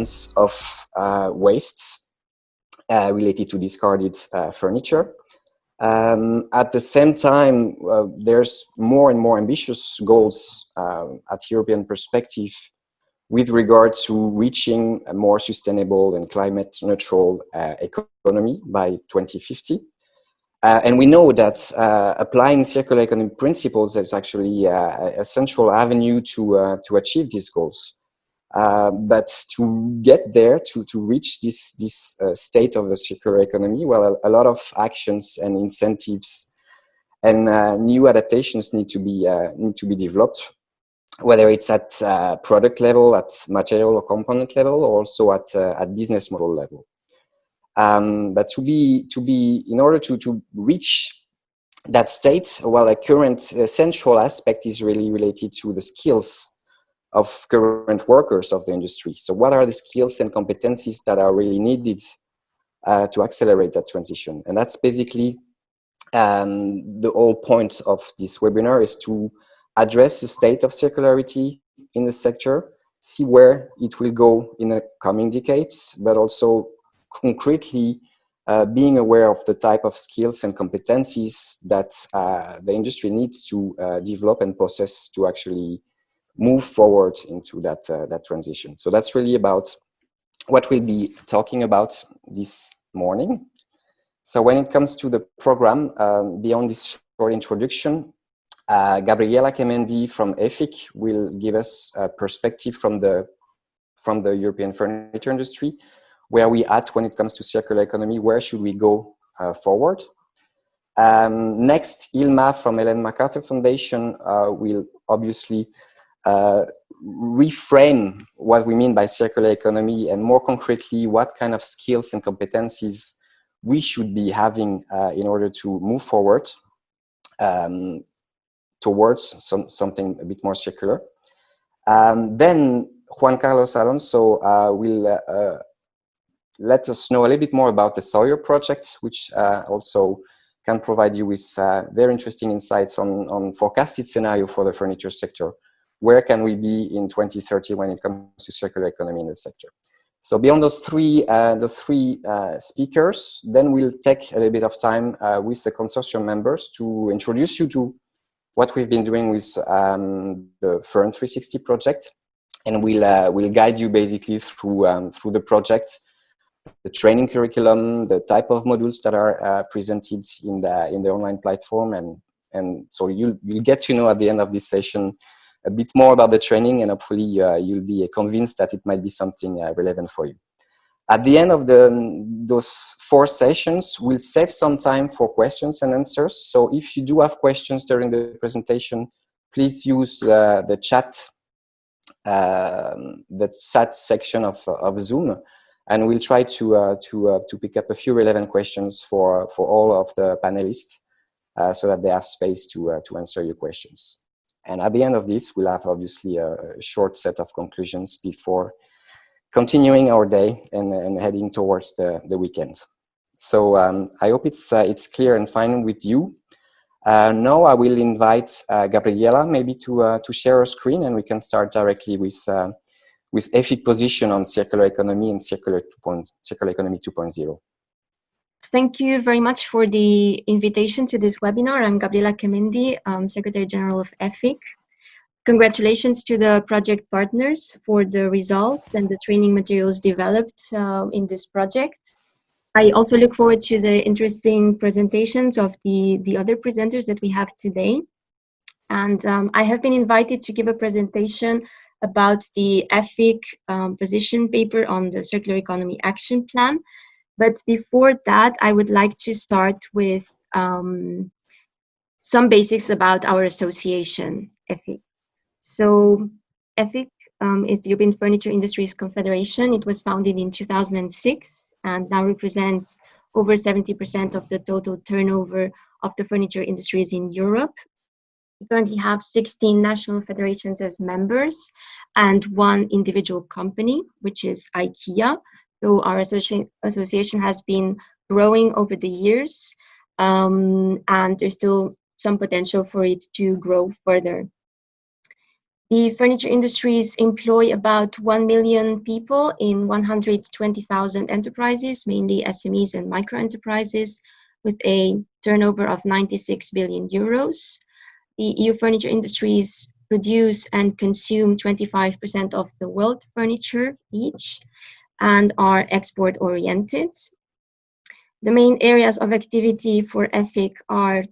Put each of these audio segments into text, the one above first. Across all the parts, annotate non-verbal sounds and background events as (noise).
of tons of uh, waste uh, related to discarded uh, furniture. Um, at the same time, there's more and more ambitious goals um, at European perspective with regard to reaching a more sustainable and climate neutral uh, economy by 2050. Uh, and we know that uh, applying circular economy principles is actually uh, a central avenue to, uh, to achieve these goals. Uh, but to get there, to, to reach this, this uh, state of a circular economy, well, a, a, lot of actions and incentives and new adaptations need to be, need to be developed, whether it's at product level, at material or component level, or also at, at business model level. Um, but to be, to be, in order to, to reach that state, well, a current uh, central aspect is really related to the skills of current workers of the industry. So what are the skills and competencies that are really needed uh, to accelerate that transition? And that's basically um, the whole point of this webinar is to address the state of circularity in the sector, see where it will go in the coming decades, but also concretely uh, being aware of the type of skills and competencies that uh, the industry needs to uh, develop and possess to actually move forward into that, uh, that transition. So that's really about what we'll be talking about this morning. So when it comes to the program, um, beyond this short introduction, uh, Gabriela Kemendi from EFIC will give us a perspective from the, from the European furniture industry where we at when it comes to circular economy, where should we go uh, forward. Um, next, Ilma from Ellen MacArthur Foundation uh, will obviously uh, reframe what we mean by circular economy and more concretely, what kind of skills and competencies we should be having uh, in order to move forward um, towards some, something a bit more circular. Um, then Juan Carlos Alonso uh, will uh, let us know a little bit more about the Sawyer project, which uh, also can provide you with uh, very interesting insights on, on forecasted scenario for the furniture sector. Where can we be in 2030 when it comes to circular economy in the sector? So beyond those three, uh, the three uh, speakers, then we'll take a little bit of time uh, with the consortium members to introduce you to what we've been doing with um, the Furn 360 project. And we'll, uh, we'll guide you basically through, um, through the project the training curriculum, the type of modules that are uh, presented in the in the online platform, and and so you'll you'll get to know at the end of this session a bit more about the training, and hopefully uh, you'll be convinced that it might be something uh, relevant for you. At the end of the those four sessions, we'll save some time for questions and answers. So if you do have questions during the presentation, please use uh, the chat um, the chat section of, of Zoom and we'll try to uh, to uh, to pick up a few relevant questions for for all of the panelists, uh, so that they have space to uh, to answer your questions. And at the end of this, we'll have obviously a, short set of conclusions before continuing our day and, and heading towards the the weekend. So um, I hope it's uh, it's clear and fine with you. Uh, now I will invite Gabriela maybe to to share her screen, and we can start directly with with EFIC position on circular economy and circular, 2. circular economy 2.0. Thank you very much for the invitation to this webinar. I'm Gabriela Kemendi, um, Secretary General of EFIC. Congratulations to the project partners for the results and the training materials developed uh, in this project. I also look forward to the interesting presentations of the, the other presenters that we have today. And um, I have been invited to give a presentation about the EFIC um, position paper on the Circular Economy Action Plan. But before that, I would like to start with um, some basics about our association, EFIC. So EFIC um, is the European Furniture Industries Confederation. It was founded in 2006 and now represents over 70% of the total turnover of the furniture industries in Europe we currently have 16 national federations as members and one individual company, which is IKEA. So our association has been growing over the years um, and there's still some potential for it to grow further. The furniture industries employ about 1 million people in 120,000 enterprises, mainly SMEs and micro enterprises, with a turnover of 96 billion euros. The EU furniture industries produce and consume 25% of the world furniture each and are export oriented. The main areas of activity for EFIC are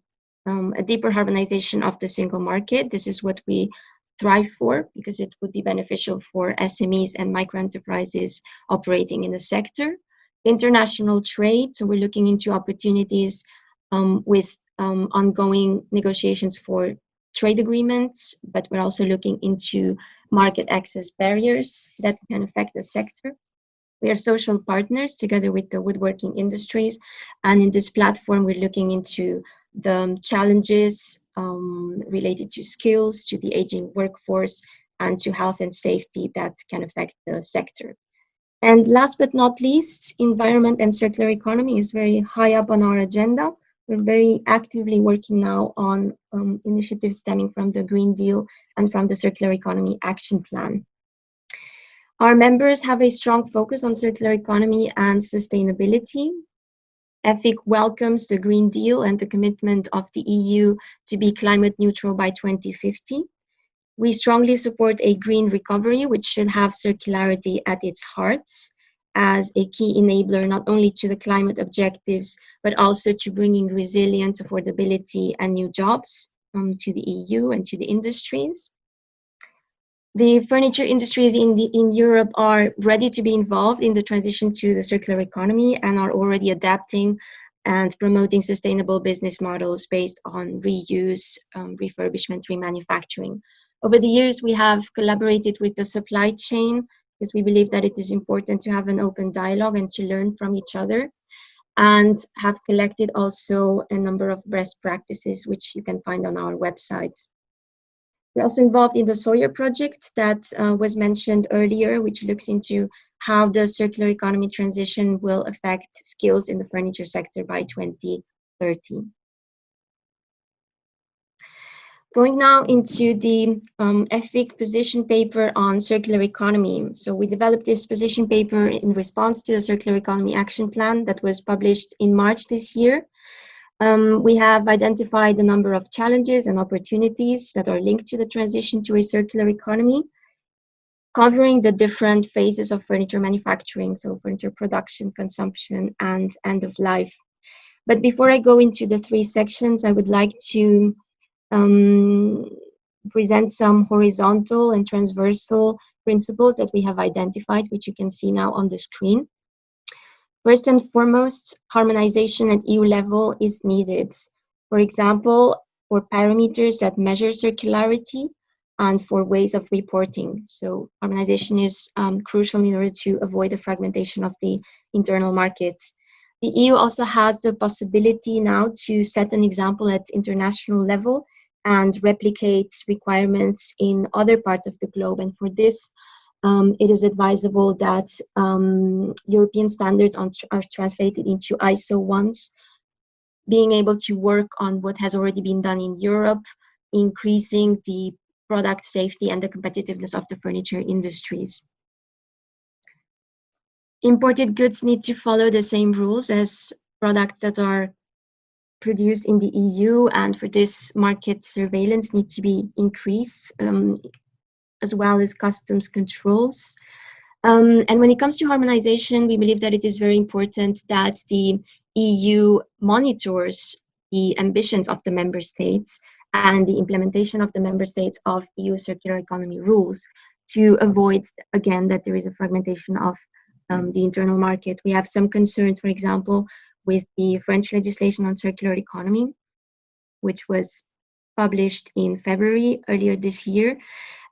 um, a deeper harmonization of the single market. This is what we thrive for because it would be beneficial for SMEs and micro enterprises operating in the sector. International trade, so we're looking into opportunities um, with um, ongoing negotiations for trade agreements, but we're also looking into market access barriers that can affect the sector. We are social partners together with the woodworking industries, and in this platform, we're looking into the challenges um, related to skills, to the aging workforce, and to health and safety that can affect the sector. And last but not least, environment and circular economy is very high up on our agenda. We're very actively working now on um, initiatives stemming from the Green Deal and from the Circular Economy Action Plan. Our members have a strong focus on circular economy and sustainability. EFIC welcomes the Green Deal and the commitment of the EU to be climate neutral by 2050. We strongly support a green recovery, which should have circularity at its heart as a key enabler not only to the climate objectives, but also to bringing resilience, affordability, and new jobs um, to the EU and to the industries. The furniture industries in, the, in Europe are ready to be involved in the transition to the circular economy and are already adapting and promoting sustainable business models based on reuse, um, refurbishment, remanufacturing. Over the years, we have collaborated with the supply chain because we believe that it is important to have an open dialogue and to learn from each other and have collected also a number of best practices which you can find on our website. We're also involved in the Sawyer project that uh, was mentioned earlier, which looks into how the circular economy transition will affect skills in the furniture sector by 2030. Going now into the um, EFIC position paper on circular economy. So we developed this position paper in response to the Circular Economy Action Plan that was published in March this year. Um, we have identified a number of challenges and opportunities that are linked to the transition to a circular economy, covering the different phases of furniture manufacturing, so furniture production, consumption, and end of life. But before I go into the three sections, I would like to um, present some horizontal and transversal principles that we have identified, which you can see now on the screen. First and foremost, harmonization at EU level is needed. For example, for parameters that measure circularity and for ways of reporting. So harmonization is um, crucial in order to avoid the fragmentation of the internal market. The EU also has the possibility now to set an example at international level and replicate requirements in other parts of the globe. And for this, um, it is advisable that um, European standards on, are translated into ISO ones, being able to work on what has already been done in Europe, increasing the product safety and the competitiveness of the furniture industries. Imported goods need to follow the same rules as products that are produced in the EU, and for this market surveillance needs to be increased um, as well as customs controls. Um, and when it comes to harmonization, we believe that it is very important that the EU monitors the ambitions of the member states and the implementation of the member states of EU circular economy rules to avoid, again, that there is a fragmentation of um, the internal market. We have some concerns, for example, with the French legislation on circular economy, which was published in February earlier this year.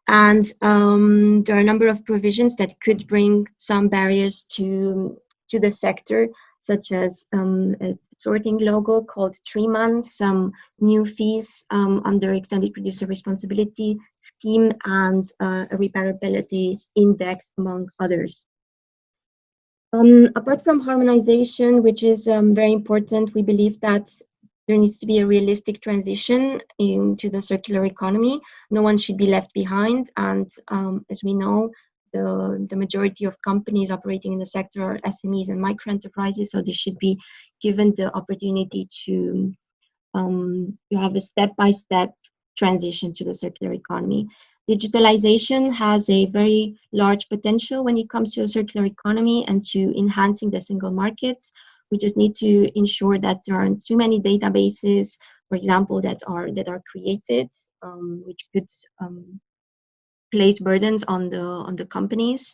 And um, there are a number of provisions that could bring some barriers to, to the sector, such as um, a sorting logo called Triman, some new fees um, under extended producer responsibility scheme, and uh, a repairability index, among others. Um, apart from harmonization, which is um, very important, we believe that there needs to be a realistic transition into the circular economy. No one should be left behind. And um, as we know, the, the majority of companies operating in the sector are SMEs and micro enterprises, so they should be given the opportunity to, um, to have a step-by-step transition to the circular economy. Digitalization has a very large potential when it comes to a circular economy and to enhancing the single market. We just need to ensure that there aren't too many databases, for example, that are that are created, um, which could um, place burdens on the on the companies.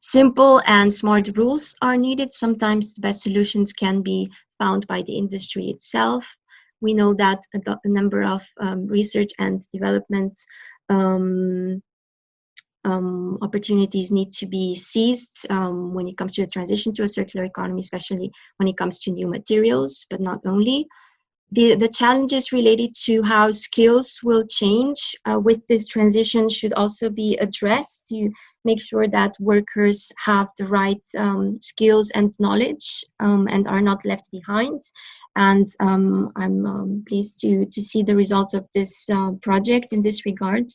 Simple and smart rules are needed. Sometimes the best solutions can be found by the industry itself. We know that a, a number of um, research and development um, um, opportunities need to be seized um, when it comes to the transition to a circular economy, especially when it comes to new materials, but not only. The, the challenges related to how skills will change uh, with this transition should also be addressed to make sure that workers have the right um, skills and knowledge um, and are not left behind. And um, I'm um, pleased to, to see the results of this uh, project in this regard.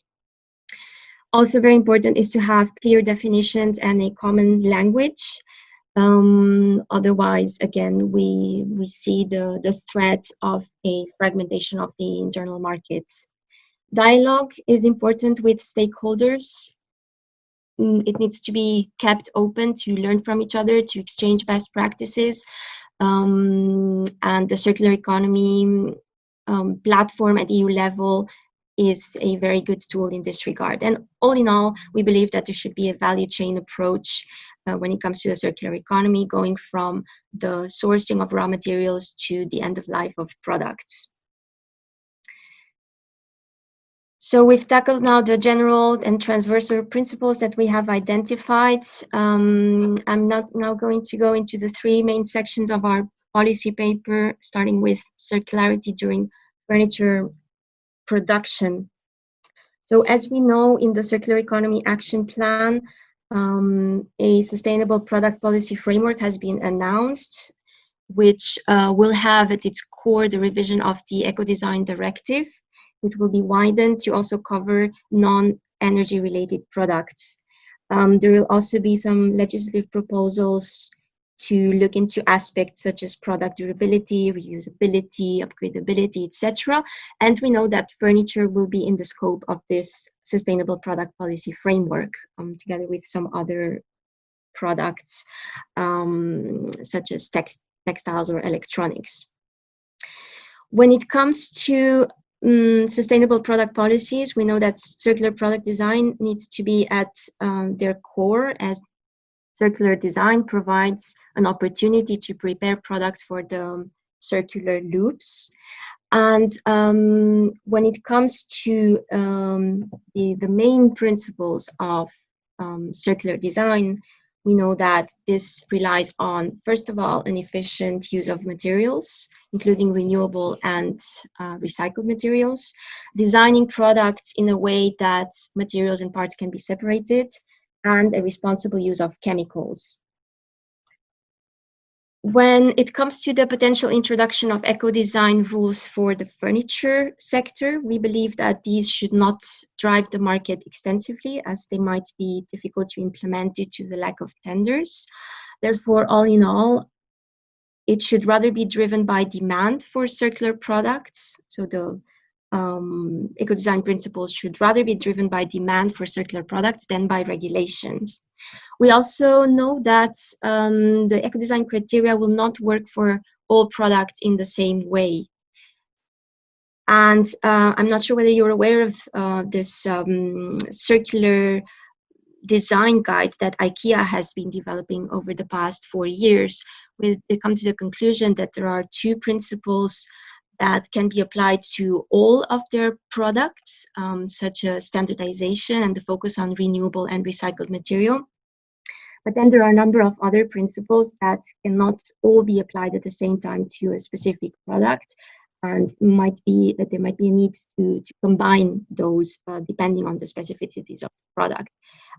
Also very important is to have clear definitions and a common language. Um, otherwise, again, we, we see the, the threat of a fragmentation of the internal markets. Dialogue is important with stakeholders. Mm, it needs to be kept open to learn from each other, to exchange best practices. Um, and the circular economy um, platform at EU level is a very good tool in this regard. And all in all, we believe that there should be a value chain approach uh, when it comes to the circular economy, going from the sourcing of raw materials to the end of life of products. So we've tackled now the general and transversal principles that we have identified. Um, I'm not now going to go into the three main sections of our policy paper, starting with circularity during furniture production. So as we know in the Circular Economy Action Plan, um, a sustainable product policy framework has been announced, which uh, will have at its core the revision of the Eco-Design Directive. It will be widened to also cover non-energy related products. Um, there will also be some legislative proposals to look into aspects such as product durability, reusability, upgradability, etc. And we know that furniture will be in the scope of this sustainable product policy framework, um, together with some other products um, such as text textiles or electronics. When it comes to um, sustainable product policies, we know that circular product design needs to be at um, their core as Circular design provides an opportunity to prepare products for the circular loops. And um, when it comes to um, the, the main principles of um, circular design, we know that this relies on, first of all, an efficient use of materials, including renewable and uh, recycled materials, designing products in a way that materials and parts can be separated, and a responsible use of chemicals. When it comes to the potential introduction of eco-design rules for the furniture sector, we believe that these should not drive the market extensively as they might be difficult to implement due to the lack of tenders. Therefore, all in all, it should rather be driven by demand for circular products. So the um, eco-design principles should rather be driven by demand for circular products than by regulations. We also know that um, the eco-design criteria will not work for all products in the same way. And uh, I'm not sure whether you're aware of uh, this um, circular design guide that IKEA has been developing over the past four years. We come to the conclusion that there are two principles that can be applied to all of their products, um, such as standardization and the focus on renewable and recycled material. But then there are a number of other principles that cannot all be applied at the same time to a specific product and might be that there might be a need to, to combine those uh, depending on the specificities of the product.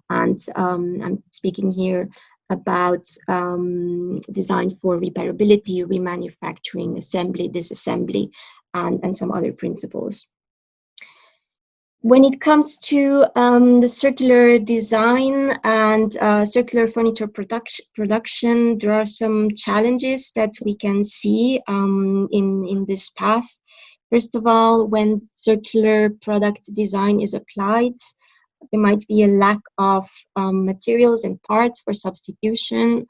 And um, I'm speaking here about um, design for repairability, remanufacturing, assembly, disassembly, and, and some other principles. When it comes to um, the circular design and uh, circular furniture production, production, there are some challenges that we can see um, in, in this path. First of all, when circular product design is applied, there might be a lack of um, materials and parts for substitution.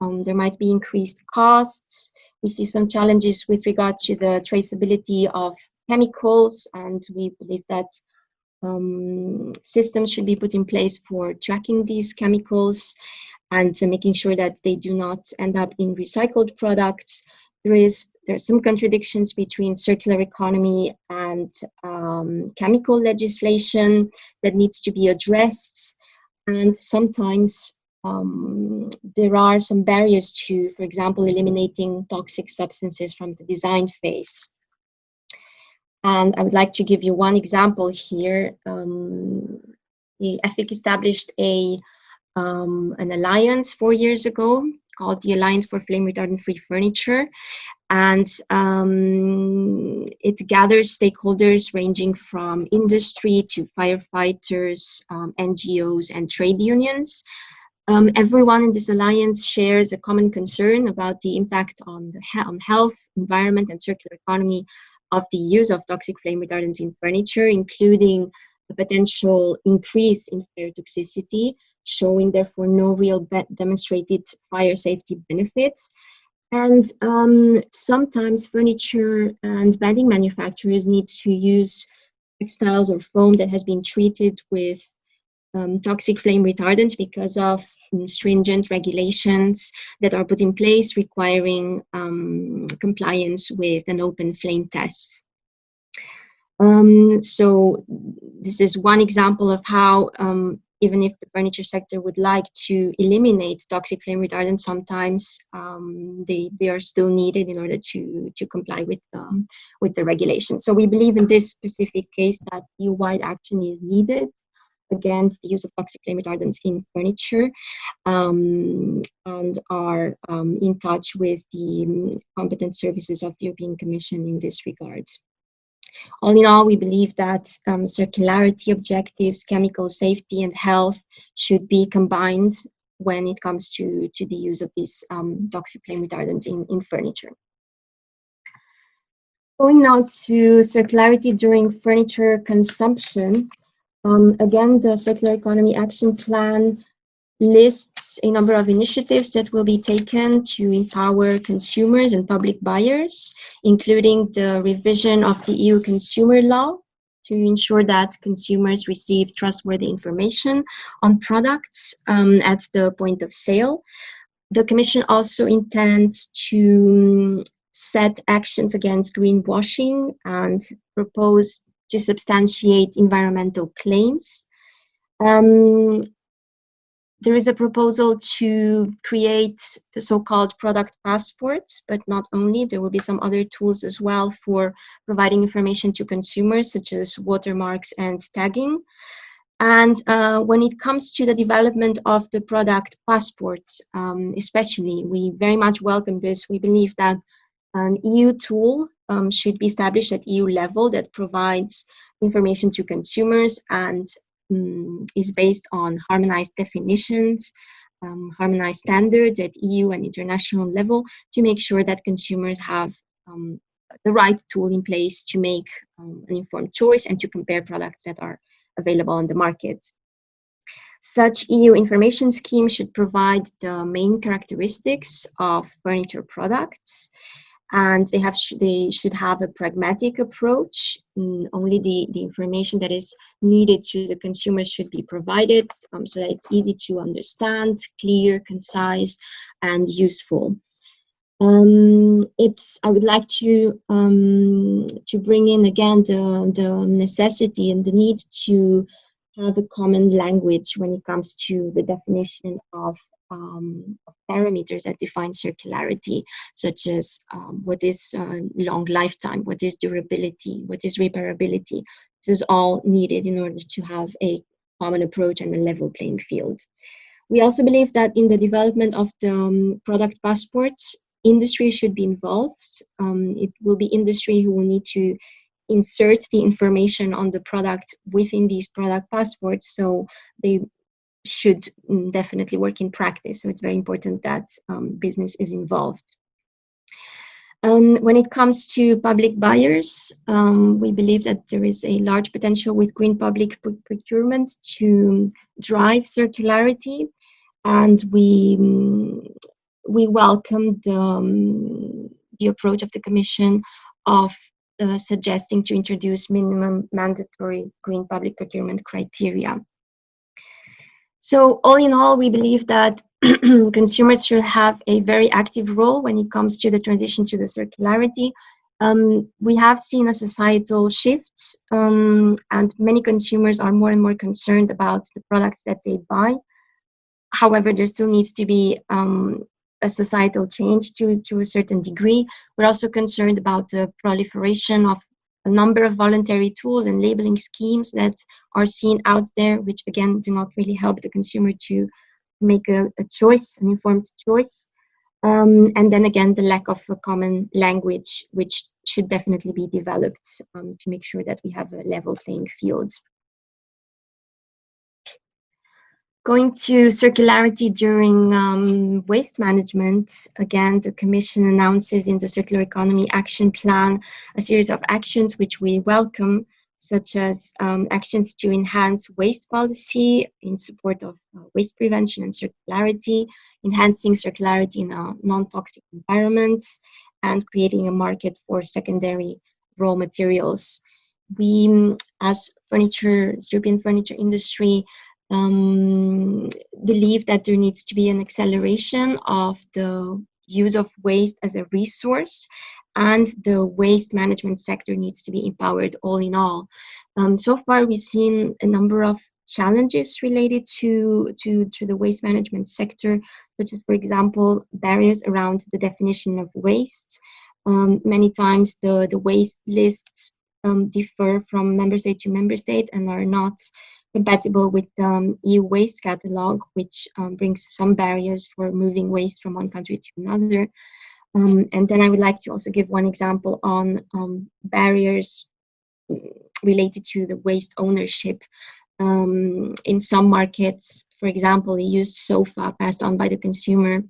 Um, there might be increased costs. We see some challenges with regard to the traceability of chemicals, and we believe that um, systems should be put in place for tracking these chemicals and uh, making sure that they do not end up in recycled products. There is there are some contradictions between circular economy and um, chemical legislation that needs to be addressed, and sometimes um, there are some barriers to, for example, eliminating toxic substances from the design phase. And I would like to give you one example here. Um, EFIC established a um, an alliance four years ago called the Alliance for Flame Retardant Free Furniture. And um, it gathers stakeholders ranging from industry to firefighters, um, NGOs, and trade unions. Um, everyone in this alliance shares a common concern about the impact on, the he on health, environment, and circular economy of the use of toxic flame retardants in furniture, including a potential increase in fire toxicity, showing therefore no real demonstrated fire safety benefits. And um, sometimes furniture and bedding manufacturers need to use textiles or foam that has been treated with um, toxic flame retardants because of um, stringent regulations that are put in place requiring um, compliance with an open flame test. Um, so this is one example of how um, even if the furniture sector would like to eliminate toxic flame retardants, sometimes um, they, they are still needed in order to, to comply with, um, with the regulation. So we believe in this specific case that EU-wide action is needed against the use of toxic flame retardants in furniture um, and are um, in touch with the um, competent services of the European Commission in this regard. All in all, we believe that um, circularity objectives, chemical safety and health should be combined when it comes to, to the use of these um, toxic flame retardants in, in furniture. Going now to circularity during furniture consumption, um, again, the Circular Economy Action Plan lists a number of initiatives that will be taken to empower consumers and public buyers, including the revision of the EU consumer law to ensure that consumers receive trustworthy information on products um, at the point of sale. The Commission also intends to set actions against greenwashing and propose to substantiate environmental claims. Um, there is a proposal to create the so-called product passports, but not only, there will be some other tools as well for providing information to consumers, such as watermarks and tagging. And uh, when it comes to the development of the product passports, um, especially, we very much welcome this. We believe that an EU tool um, should be established at EU level that provides information to consumers and um, is based on harmonized definitions, um, harmonized standards at EU and international level to make sure that consumers have um, the right tool in place to make um, an informed choice and to compare products that are available on the market. Such EU information scheme should provide the main characteristics of furniture products and they have sh they should have a pragmatic approach. Mm, only the, the information that is needed to the consumers should be provided um, so that it's easy to understand, clear, concise, and useful. Um, it's I would like to um, to bring in again the the necessity and the need to have a common language when it comes to the definition of um, parameters that define circularity, such as um, what is uh, long lifetime, what is durability, what is repairability. This is all needed in order to have a common approach and a level playing field. We also believe that in the development of the um, product passports, industry should be involved. Um, it will be industry who will need to insert the information on the product within these product passports so they should mm, definitely work in practice. So it's very important that um, business is involved. Um, when it comes to public buyers, um, we believe that there is a large potential with green public procurement to drive circularity, and we mm, we welcome the, um, the approach of the Commission of uh, suggesting to introduce minimum mandatory green public procurement criteria. So all in all, we believe that (clears throat) consumers should have a very active role when it comes to the transition to the circularity. Um, we have seen a societal shift um, and many consumers are more and more concerned about the products that they buy. However, there still needs to be um, a societal change to, to a certain degree. We're also concerned about the proliferation of a number of voluntary tools and labeling schemes that are seen out there, which again do not really help the consumer to make a, a choice, an informed choice. Um, and then again, the lack of a common language, which should definitely be developed um, to make sure that we have a level playing field. Going to circularity during um, waste management, again, the Commission announces in the Circular Economy Action Plan a series of actions which we welcome, such as um, actions to enhance waste policy in support of uh, waste prevention and circularity, enhancing circularity in a non-toxic environments, and creating a market for secondary raw materials. We, as furniture, European furniture industry, um, believe that there needs to be an acceleration of the use of waste as a resource and the waste management sector needs to be empowered all in all. Um, so far, we've seen a number of challenges related to, to, to the waste management sector, such as, for example, barriers around the definition of waste. Um, many times the, the waste lists um, differ from member state to member state and are not compatible with the um, EU waste catalog, which um, brings some barriers for moving waste from one country to another. Um, and then I would like to also give one example on um, barriers related to the waste ownership. Um, in some markets, for example, a used sofa passed on by the consumer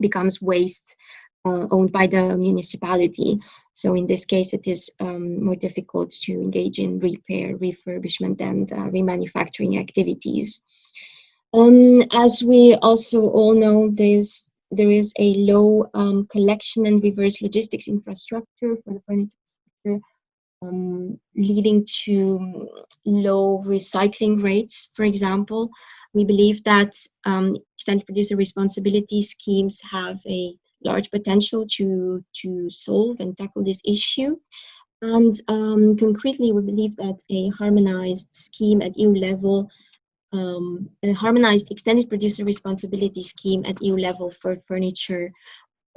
becomes waste uh, owned by the municipality. So in this case, it is um, more difficult to engage in repair, refurbishment, and uh, remanufacturing activities. Um, as we also all know, there's, there is a low um, collection and reverse logistics infrastructure for the furniture sector, um, leading to low recycling rates, for example. We believe that um, extended producer responsibility schemes have a large potential to, to solve and tackle this issue. And um, concretely, we believe that a harmonized scheme at EU level, um, a harmonized extended producer responsibility scheme at EU level for furniture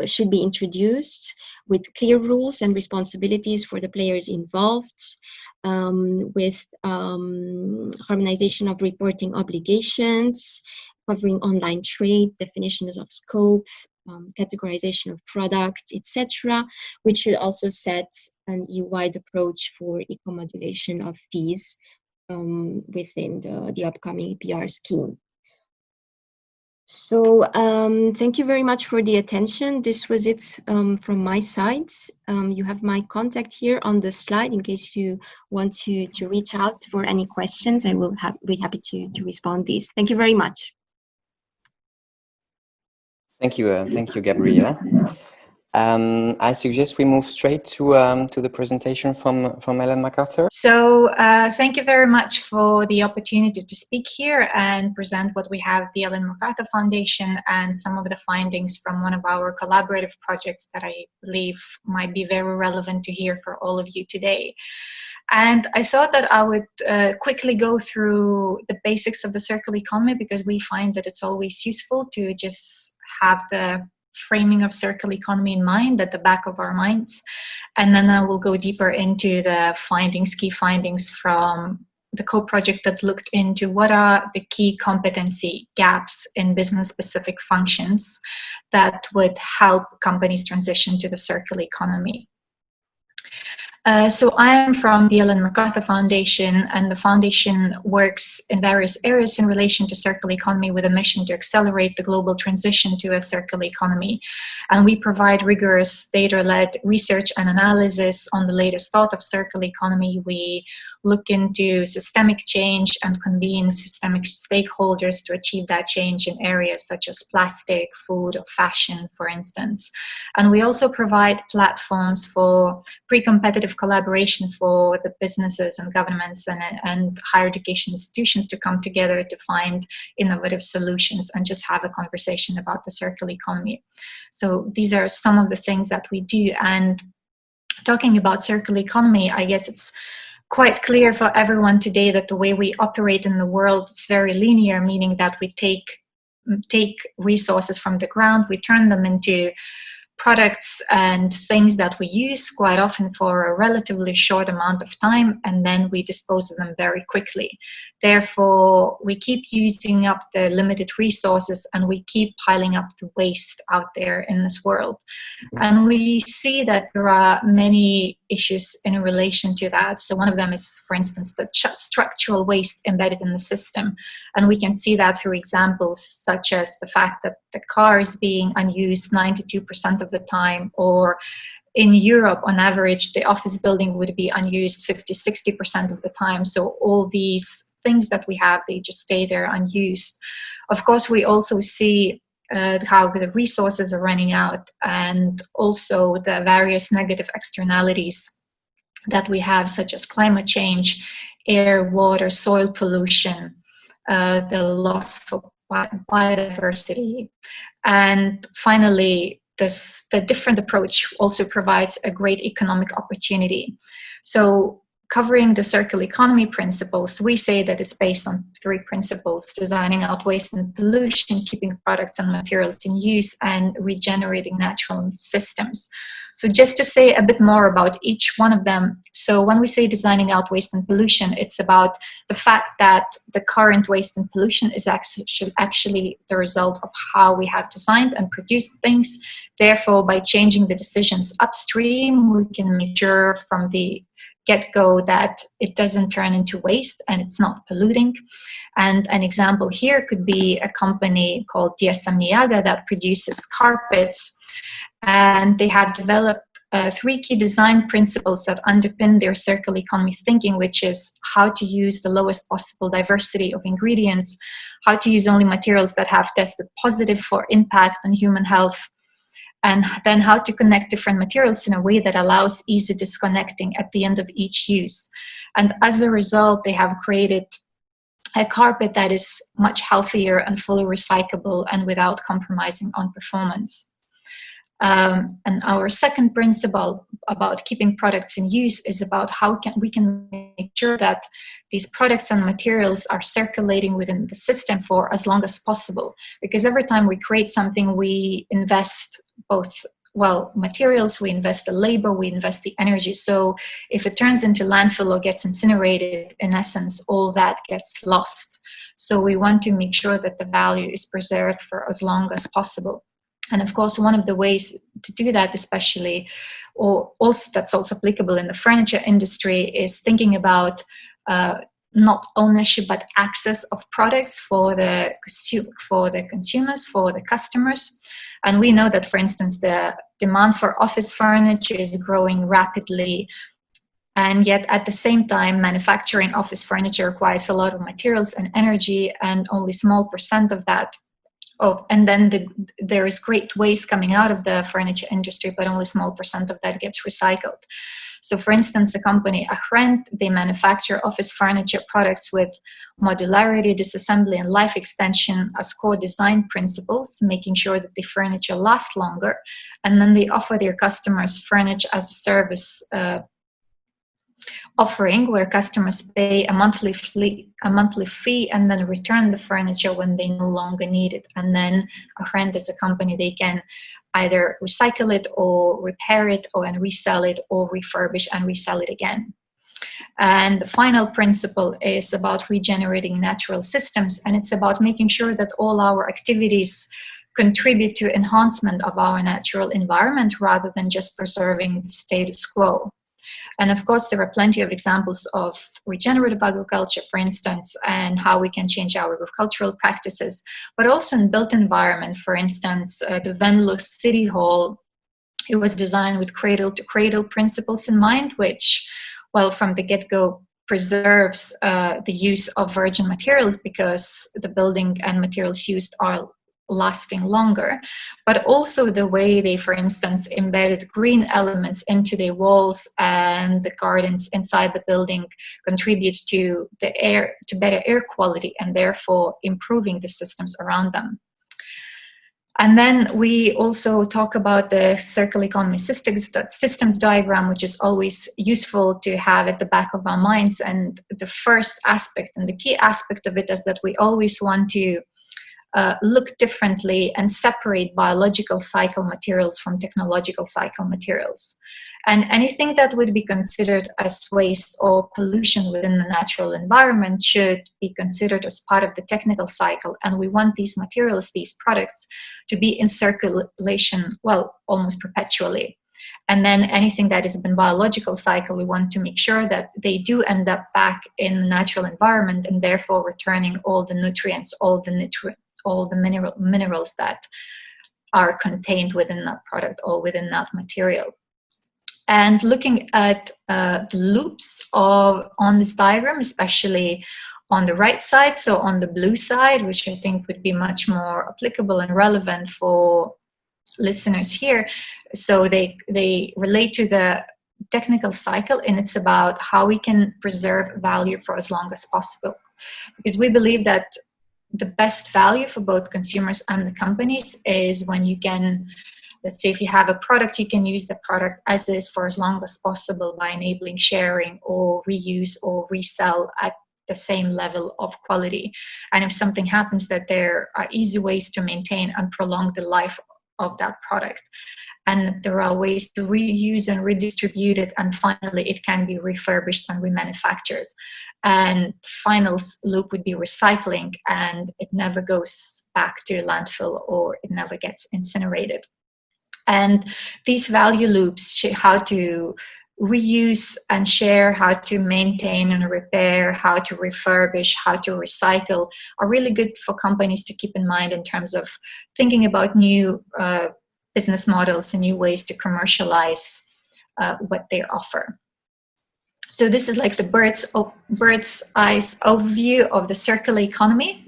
should be introduced with clear rules and responsibilities for the players involved, um, with um, harmonization of reporting obligations, covering online trade, definitions of scope, um, categorization of products, etc., which should also set an EU-wide approach for eco-modulation of fees um, within the, the upcoming EPR scheme. So um, thank you very much for the attention. This was it um, from my side. Um, you have my contact here on the slide in case you want to, to reach out for any questions. I will have, be happy to, to respond these. Thank you very much. Thank you, uh, thank you, Gabriela. Um, I suggest we move straight to um, to the presentation from from Ellen MacArthur. So, uh, thank you very much for the opportunity to speak here and present what we have the Ellen MacArthur Foundation and some of the findings from one of our collaborative projects that I believe might be very relevant to hear for all of you today. And I thought that I would uh, quickly go through the basics of the circular economy because we find that it's always useful to just have the framing of circular economy in mind at the back of our minds. And then I will go deeper into the findings, key findings from the co-project that looked into what are the key competency gaps in business-specific functions that would help companies transition to the circular economy. Uh, so I am from the Ellen MacArthur Foundation, and the foundation works in various areas in relation to circular economy with a mission to accelerate the global transition to a circular economy. And we provide rigorous data-led research and analysis on the latest thought of circular economy. We look into systemic change and convene systemic stakeholders to achieve that change in areas such as plastic, food, or fashion, for instance. And we also provide platforms for pre-competitive collaboration for the businesses and governments and, and higher education institutions to come together to find innovative solutions and just have a conversation about the circular economy. So these are some of the things that we do. And talking about circular economy, I guess it's quite clear for everyone today that the way we operate in the world is very linear, meaning that we take take resources from the ground, we turn them into products and things that we use quite often for a relatively short amount of time and then we dispose of them very quickly. Therefore, we keep using up the limited resources and we keep piling up the waste out there in this world. Mm-hmm. And we see that there are many issues in relation to that. So one of them is, for instance, the structural waste embedded in the system. And we can see that through examples such as the fact that the car is being unused 92% of the time or in Europe, on average, the office building would be unused 50, 60% of the time. So all these things that we have, they just stay there unused. Of course, we also see uh, how the resources are running out and also the various negative externalities that we have, such as climate change, air, water, soil pollution, uh, the loss of biodiversity. And finally, this, the different approach also provides a great economic opportunity. So covering the circular economy principles, we say that it's based on three principles, designing out waste and pollution, keeping products and materials in use, and regenerating natural systems. So just to say a bit more about each one of them. So when we say designing out waste and pollution, it's about the fact that the current waste and pollution is actually, actually the result of how we have designed and produced things. Therefore, by changing the decisions upstream, we can make sure from the get-go that it doesn't turn into waste and it's not polluting. And an example here could be a company called DSM Niaga that produces carpets and they have developed uh, three key design principles that underpin their circular economy thinking, which is how to use the lowest possible diversity of ingredients, how to use only materials that have tested positive for impact on human health, and then how to connect different materials in a way that allows easy disconnecting at the end of each use. And as a result, they have created a carpet that is much healthier and fully recyclable and without compromising on performance. Um, and our second principle about keeping products in use is about how can we can make sure that these products and materials are circulating within the system for as long as possible. Because every time we create something, we invest both well materials we invest the labor we invest the energy. So if it turns into landfill or gets incinerated in essence all that gets lost. So we want to make sure that the value is preserved for as long as possible and of course one of the ways to do that especially or also that's also applicable in the furniture industry is thinking about uh, not ownership but access of products for the for the consumers for the customers and we know that, for instance, the demand for office furniture is growing rapidly. And yet, at the same time, manufacturing office furniture requires a lot of materials and energy, and only small percent of that Oh, and then the, there is great waste coming out of the furniture industry, but only small percent of that gets recycled. So for instance, the company Ahrend, they manufacture office furniture products with modularity, disassembly, and life extension as core design principles, making sure that the furniture lasts longer. And then they offer their customers furniture as a service uh, offering where customers pay a monthly fee, a monthly fee and then return the furniture when they no longer need it. And then Ahrend is a company, they can either recycle it or repair it or and resell it or refurbish and resell it again. And the final principle is about regenerating natural systems, and it's about making sure that all our activities contribute to enhancement of our natural environment rather than just preserving the status quo. And of course, there are plenty of examples of regenerative agriculture, for instance, and how we can change our agricultural practices, but also in built environment, for instance, uh, the Venlo City Hall, it was designed with cradle to cradle principles in mind, which, well, from the get-go preserves uh, the use of virgin materials because the building and materials used are lasting longer, but also the way they, for instance, embedded green elements into the walls and the gardens inside the building contribute to the air, to better air quality and therefore improving the systems around them. And then we also talk about the circular economy systems, systems diagram, which is always useful to have at the back of our minds. And the first aspect and the key aspect of it is that we always want to uh, look differently and separate biological cycle materials from technological cycle materials. And anything that would be considered as waste or pollution within the natural environment should be considered as part of the technical cycle. And we want these materials, these products, to be in circulation, well, almost perpetually. And then anything that is in biological cycle, we want to make sure that they do end up back in the natural environment and therefore returning all the nutrients, all the nutrients all the mineral, minerals that are contained within that product or within that material. And looking at uh, the loops of on this diagram, especially on the right side, so on the blue side, which I think would be much more applicable and relevant for listeners here. So they, they relate to the technical cycle and it's about how we can preserve value for as long as possible. Because we believe that the best value for both consumers and the companies is when you can let's say if you have a product you can use the product as is for as long as possible by enabling sharing or reuse or resell at the same level of quality. And if something happens that there are easy ways to maintain and prolong the life of that product. And there are ways to reuse and redistribute it and finally it can be refurbished and remanufactured. And final loop would be recycling and it never goes back to landfill or it never gets incinerated. And these value loops how to reuse and share how to maintain and repair how to refurbish how to recycle are really good for companies to keep in mind in terms of thinking about new uh, business models and new ways to commercialize uh, what they offer so this is like the bird's, bird's eyes overview of the circular economy.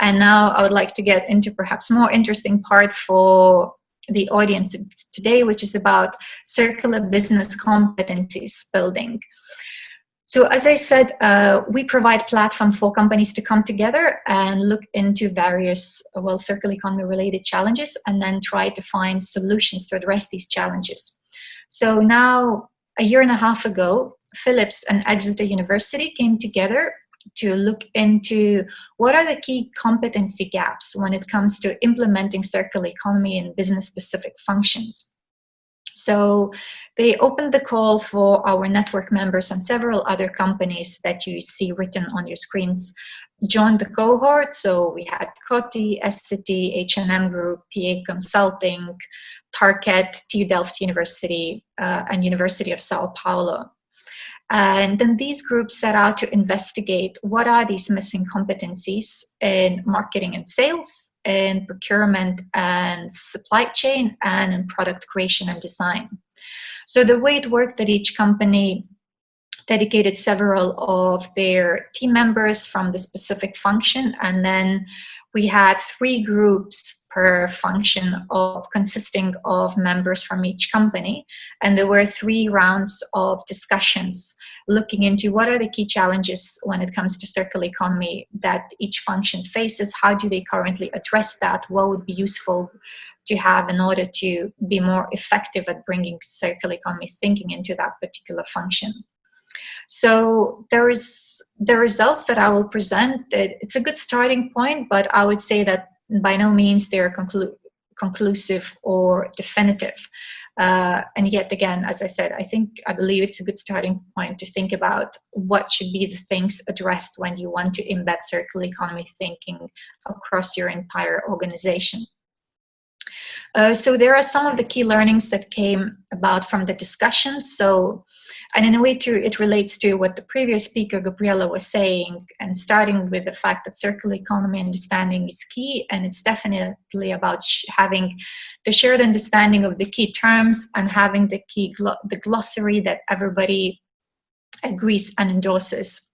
And now I would like to get into perhaps more interesting part for the audience today, which is about circular business competencies building. So as I said, uh, we provide platform for companies to come together and look into various, well, circular economy related challenges and then try to find solutions to address these challenges. So now, a year and a half ago, Philips and Exeter University came together to look into what are the key competency gaps when it comes to implementing circular economy in business specific functions. So they opened the call for our network members and several other companies that you see written on your screens joined the cohort. So we had Coty, SCT, H&M Group, PA Consulting, Tarkett, TU Delft University, uh, and University of Sao Paulo. And then these groups set out to investigate what are these missing competencies in marketing and sales, in procurement and supply chain, and in product creation and design. So the way it worked that each company dedicated several of their team members from the specific function, and then we had three groups per function of consisting of members from each company. And there were three rounds of discussions looking into what are the key challenges when it comes to circular economy that each function faces, how do they currently address that, what would be useful to have in order to be more effective at bringing circular economy thinking into that particular function. So there is the results that I will present. It's a good starting point, but I would say that by no means they're conclu conclusive or definitive. Uh, and yet again, as I said, I think, I believe it's a good starting point to think about what should be the things addressed when you want to embed circular economy thinking across your entire organization. Uh, so there are some of the key learnings that came about from the discussions. So, and in a way too, it relates to what the previous speaker, Gabriela, was saying, and starting with the fact that circular economy understanding is key, and it's definitely about having the shared understanding of the key terms and having the key, the glossary that everybody agrees and endorses.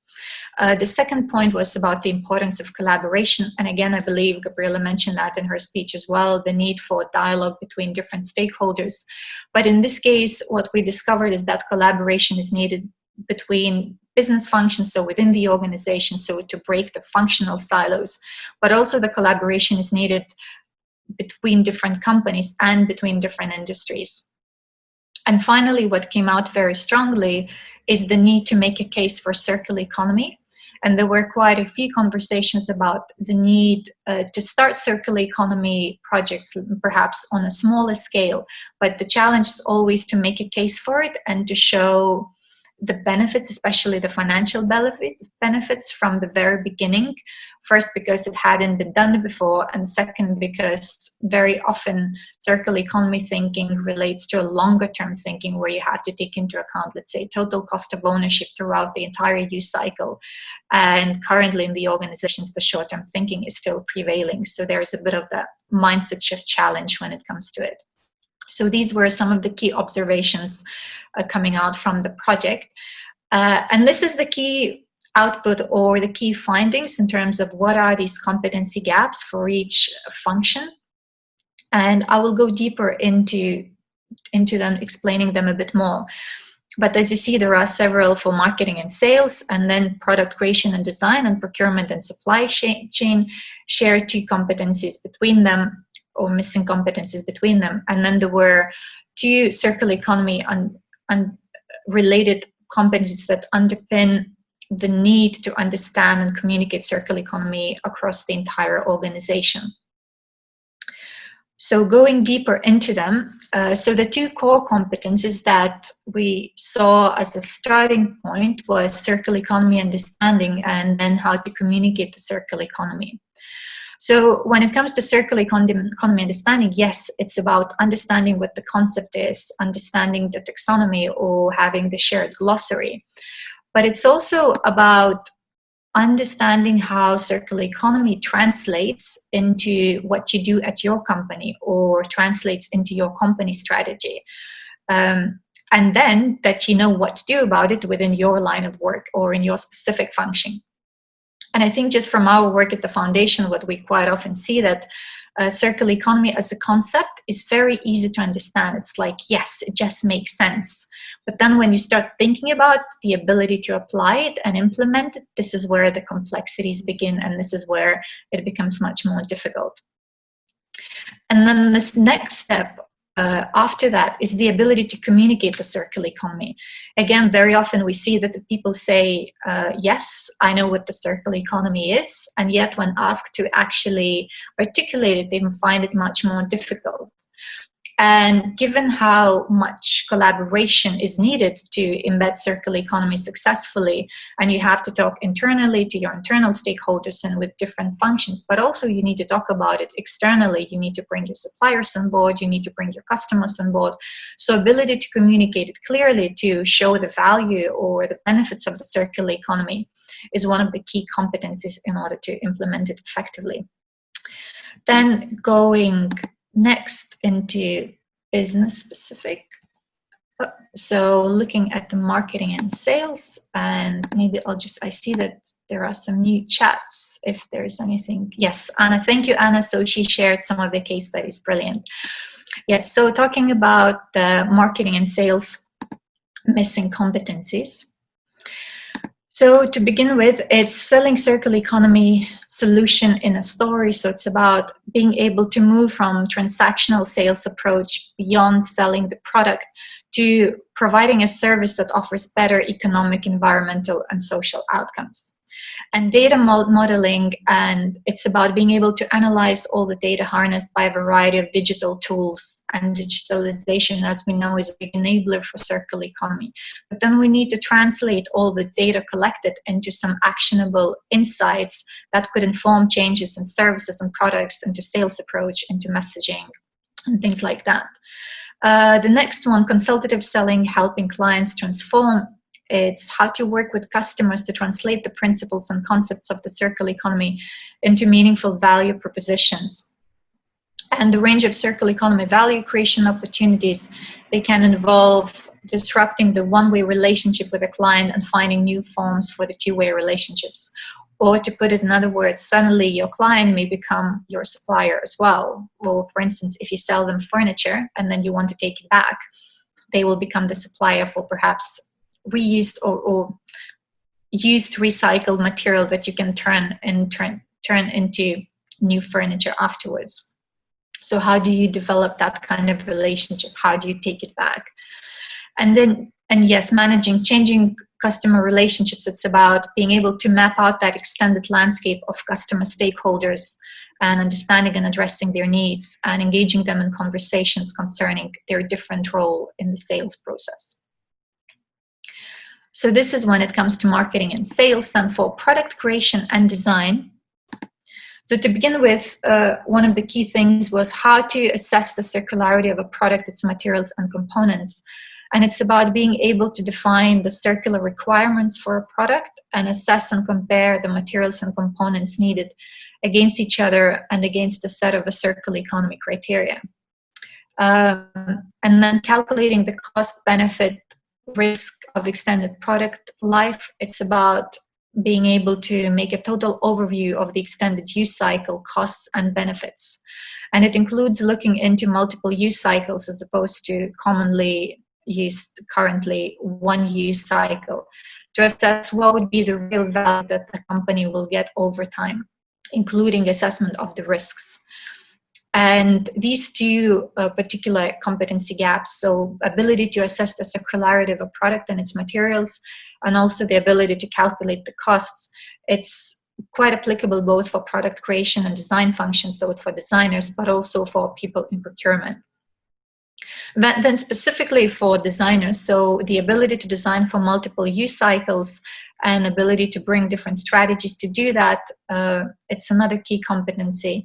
Uh, the second point was about the importance of collaboration. And again, I believe Gabriela mentioned that in her speech as well, the need for dialogue between different stakeholders. But in this case, what we discovered is that collaboration is needed between business functions, so within the organization, so to break the functional silos, but also the collaboration is needed between different companies and between different industries. And finally, what came out very strongly is the need to make a case for circular economy. And there were quite a few conversations about the need uh, to start circular economy projects, perhaps on a smaller scale. But the challenge is always to make a case for it and to show the benefits, especially the financial benefits from the very beginning. First, because it hadn't been done before, and second, because very often circular economy thinking relates to a longer term thinking where you have to take into account, let's say, total cost of ownership throughout the entire use cycle. And currently in the organizations, the short term thinking is still prevailing. So there's a bit of that mindset shift challenge when it comes to it. So these were some of the key observations uh, coming out from the project. Uh, and this is the key output or the key findings in terms of what are these competency gaps for each function. And I will go deeper into, into them, explaining them a bit more. But as you see, there are several for marketing and sales, and then product creation and design, and procurement and supply chain share two competencies between them or missing competencies between them. And then there were two circular economy and, related competencies that underpin the need to understand and communicate circular economy across the entire organization. So going deeper into them, uh, so the two core competencies that we saw as a starting point was circular economy understanding and then how to communicate the circular economy. So when it comes to circular economy understanding, yes, it's about understanding what the concept is, understanding the taxonomy or having the shared glossary. But it's also about understanding how circular economy translates into what you do at your company or translates into your company strategy. Um, and then that you know what to do about it within your line of work or in your specific function. And I think just from our work at the foundation, what we quite often see that uh, circular economy as a concept is very easy to understand. It's like, yes, it just makes sense. But then when you start thinking about the ability to apply it and implement it, this is where the complexities begin and this is where it becomes much more difficult. And then this next step uh, after that is the ability to communicate the circular economy. Again, very often we see that the people say, uh, yes, I know what the circular economy is, and yet when asked to actually articulate it, they find it much more difficult. And given how much collaboration is needed to embed circular economy successfully, and you have to talk internally to your internal stakeholders and with different functions, but also you need to talk about it externally. You need to bring your suppliers on board, you need to bring your customers on board. So ability to communicate it clearly to show the value or the benefits of the circular economy is one of the key competencies in order to implement it effectively. Then going next into business specific. Uh, so looking at the marketing and sales, and maybe I'll just, I see that there are some new chats if there's anything. Yes, Anna, thank you, Anna. So she shared some of the case studies, brilliant. Yes, so talking about the marketing and sales missing competencies. So to begin with, it's selling circular economy solution in a story. So it's about being able to move from transactional sales approach beyond selling the product to providing a service that offers better economic, environmental, and social outcomes. And data modeling, and it's about being able to analyze all the data harnessed by a variety of digital tools. And digitalization, as we know, is a big enabler for circular economy. But then we need to translate all the data collected into some actionable insights that could inform changes in services and products, into sales approach, into messaging, and things like that. Uh, the next one, consultative selling, helping clients transform it's how to work with customers to translate the principles and concepts of the circular economy into meaningful value propositions. And the range of circular economy value creation opportunities, they can involve disrupting the one-way relationship with a client and finding new forms for the two-way relationships. Or to put it in other words, suddenly your client may become your supplier as well. Or for instance, if you sell them furniture and then you want to take it back, they will become the supplier for perhaps reused or, or used recycled material that you can turn and turn turn into new furniture afterwards. So how do you develop that kind of relationship? How do you take it back? And then, and yes, managing changing customer relationships, it's about being able to map out that extended landscape of customer stakeholders and understanding and addressing their needs and engaging them in conversations concerning their different role in the sales process. So this is when it comes to marketing and sales, then for product creation and design. So to begin with, uh, one of the key things was how to assess the circularity of a product, its materials and components. And it's about being able to define the circular requirements for a product and assess and compare the materials and components needed against each other and against the set of a circular economy criteria. Um, and then calculating the cost benefit risk of extended product life. It's about being able to make a total overview of the extended use cycle costs and benefits. And it includes looking into multiple use cycles as opposed to commonly used currently one use cycle to assess what would be the real value that the company will get over time, including assessment of the risks. And these two uh, particular competency gaps, so ability to assess the circularity of a product and its materials, and also the ability to calculate the costs, it's quite applicable both for product creation and design functions, so for designers, but also for people in procurement. Then specifically for designers, so the ability to design for multiple use cycles and ability to bring different strategies to do that, uh, it's another key competency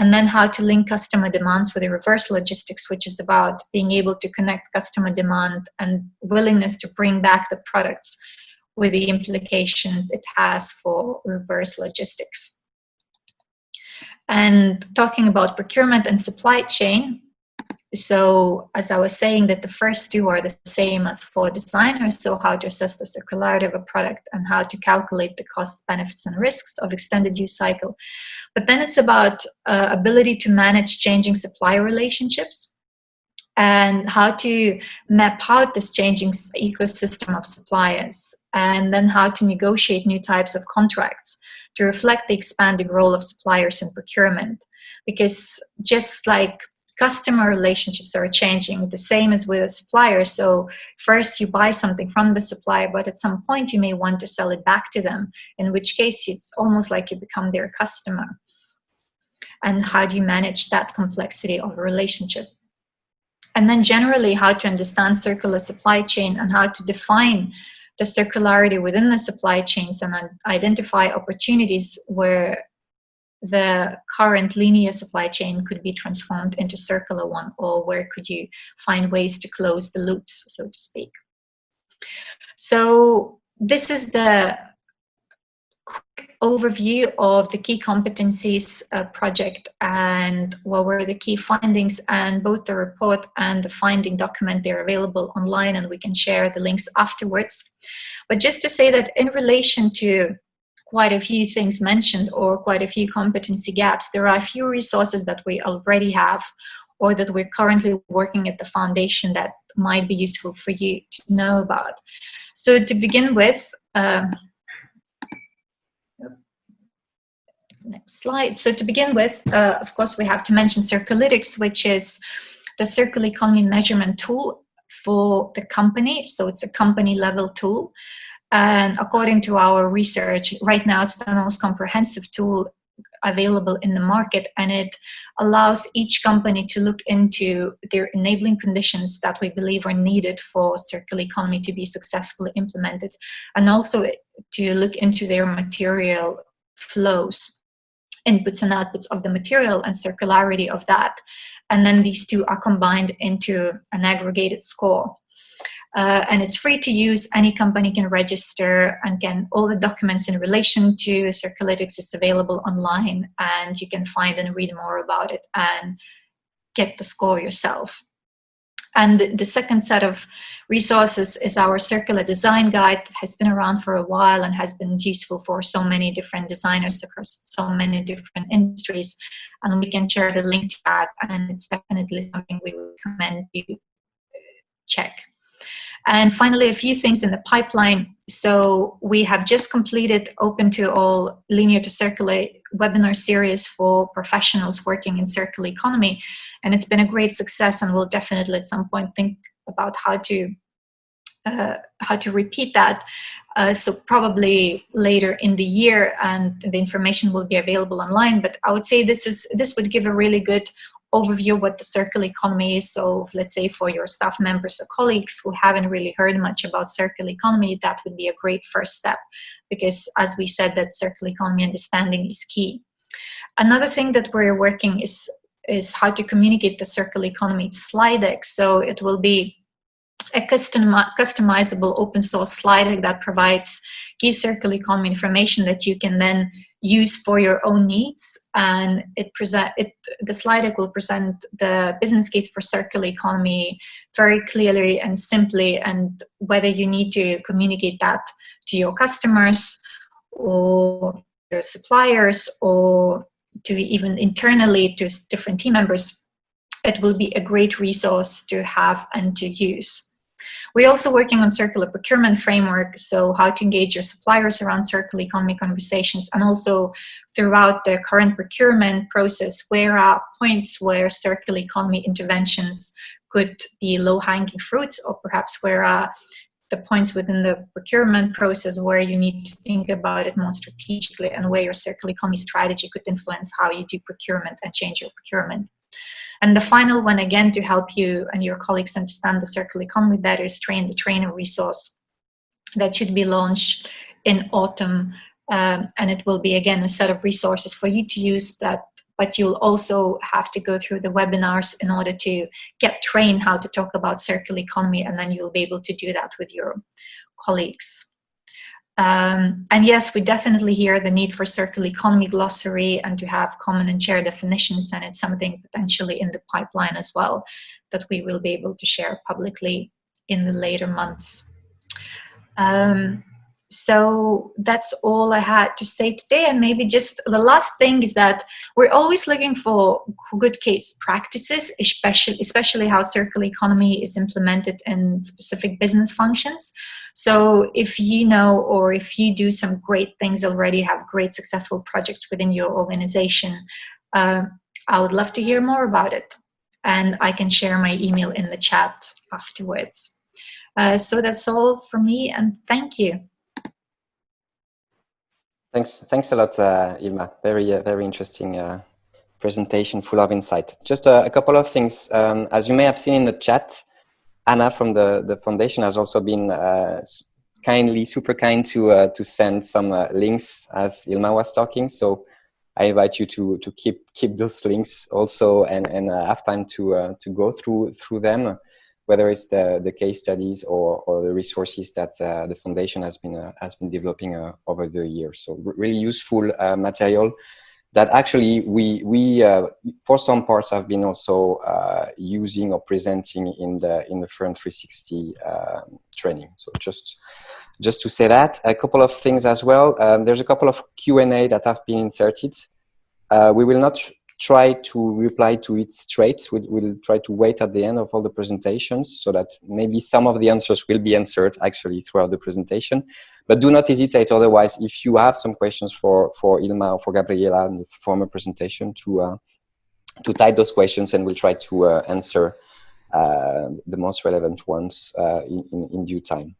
and then how to link customer demands with the reverse logistics, which is about being able to connect customer demand and willingness to bring back the products with the implication it has for reverse logistics. And talking about procurement and supply chain, so as I was saying that the first two are the same as for designers, so how to assess the circularity of a product and how to calculate the costs, benefits and risks of extended use cycle. But then it's about uh, ability to manage changing supply relationships and how to map out this changing ecosystem of suppliers and then how to negotiate new types of contracts to reflect the expanding role of suppliers in procurement because just like customer relationships are changing the same as with a supplier so first you buy something from the supplier but at some point you may want to sell it back to them in which case it's almost like you become their customer. And how do you manage that complexity of a relationship? And then generally how to understand circular supply chain and how to define the circularity within the supply chains and identify opportunities where the current linear supply chain could be transformed into circular one or where could you find ways to close the loops so to speak. So this is the quick overview of the key competencies uh, project and what were the key findings and both the report and the finding document they're available online and we can share the links afterwards. But just to say that in relation to quite a few things mentioned or quite a few competency gaps, there are a few resources that we already have or that we're currently working at the foundation that might be useful for you to know about. So to begin with, um, next slide. So to begin with, uh, of course, we have to mention Circulytics, which is the circular economy measurement tool for the company. So it's a company level tool And according to our research, right now it's the most comprehensive tool available in the market and it allows each company to look into their enabling conditions that we believe are needed for circular economy to be successfully implemented and also to look into their material flows inputs and outputs of the material and circularity of that. And then these two are combined into an aggregated score uh, and it's free to use. Any company can register and can all the documents in relation to Circulytics is available online and you can find and read more about it and get the score yourself. And the second set of resources is our circular design guide that has been around for a while and has been useful for so many different designers across so many different industries. And we can share the link to that and it's definitely something we recommend you check. And finally, a few things in the pipeline. So we have just completed open to all linear to circular webinar series for professionals working in circular economy. And it's been a great success and we'll definitely at some point think about how to uh, how to repeat that. Uh, so probably later in the year and the information will be available online. But I would say this is this would give a really good overview what the circular economy is. So let's say for your staff members or colleagues who haven't really heard much about circular economy, that would be a great first step because as we said that circular economy understanding is key. Another thing that we're working is is how to communicate the circular economy slide deck. So it will be a custom, customizable open source slide deck that provides key circular economy information that you can then use for your own needs and it present it the slide deck will present the business case for circular economy very clearly and simply and whether you need to communicate that to your customers or your suppliers or to even internally to different team members it will be a great resource to have and to use we're also working on circular procurement framework, so how to engage your suppliers around circular economy conversations, and also throughout the current procurement process, where are points where circular economy interventions could be low-hanging fruits, or perhaps where are the points within the procurement process where you need to think about it more strategically and where your circular economy strategy could influence how you do procurement and change your procurement. And the final one, again, to help you and your colleagues understand the circular economy better is Train the Trainer resource that should be launched in autumn. Um, and it will be, again, a set of resources for you to use that but you'll also have to go through the webinars in order to get trained how to talk about circular economy and then you'll be able to do that with your colleagues. Um, and yes, we definitely hear the need for circular economy glossary and to have common and shared definitions, and it's something potentially in the pipeline as well that we will be able to share publicly in the later months. Um, so that's all I had to say today. And maybe just the last thing is that we're always looking for good case practices, especially, especially how circular economy is implemented in specific business functions. So if you know or if you do some great things already, have great successful projects within your organization, uh, I would love to hear more about it. And I can share my email in the chat afterwards. Uh, so that's all for me and thank you. Thanks, thanks a lot, uh, Ilma. Very, uh, very interesting uh, presentation, full of insight. Just a, a couple of things. Um, as you may have seen in the chat, Anna from the the foundation has also been uh, kindly, super kind to uh, to send some uh, links as Ilma was talking. So I invite you to to keep keep those links also and and have time to to go through through them whether it's the, the case studies or, or the resources that uh, the foundation has been, uh, has been developing uh, over the years. So really useful uh, material that actually we, we uh, for some parts have been also uh, using or presenting in the, in the Furn 360 um, training. So just, just to say that, a couple of things as well. Um, there's a couple of Q&A that have been inserted. we will not try to reply to it straight. We'll, we'll, try to wait at the end of all the presentations so that maybe some of the answers will be answered actually throughout the presentation. But do not hesitate otherwise if you have some questions for, for Ilma or for Gabriela in the former presentation to, uh, to type those questions and we'll try to uh, answer uh, the most relevant ones uh, in, in, in, due time.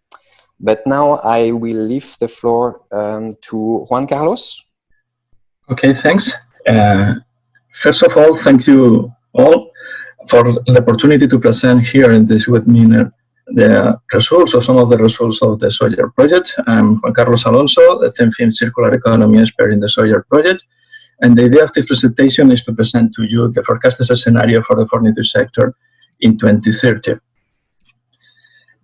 But now I will leave the floor um, to Juan Carlos. Okay, thanks. Uh, first of all, thank you all for the opportunity to present here in this webinar the results of some of the results of the Sawyer project. I'm Juan Carlos Alonso, the CENFIM Circular Economy expert in the Sawyer project. And the idea of this presentation is to present to you the forecasted scenario for the furniture sector in 2030.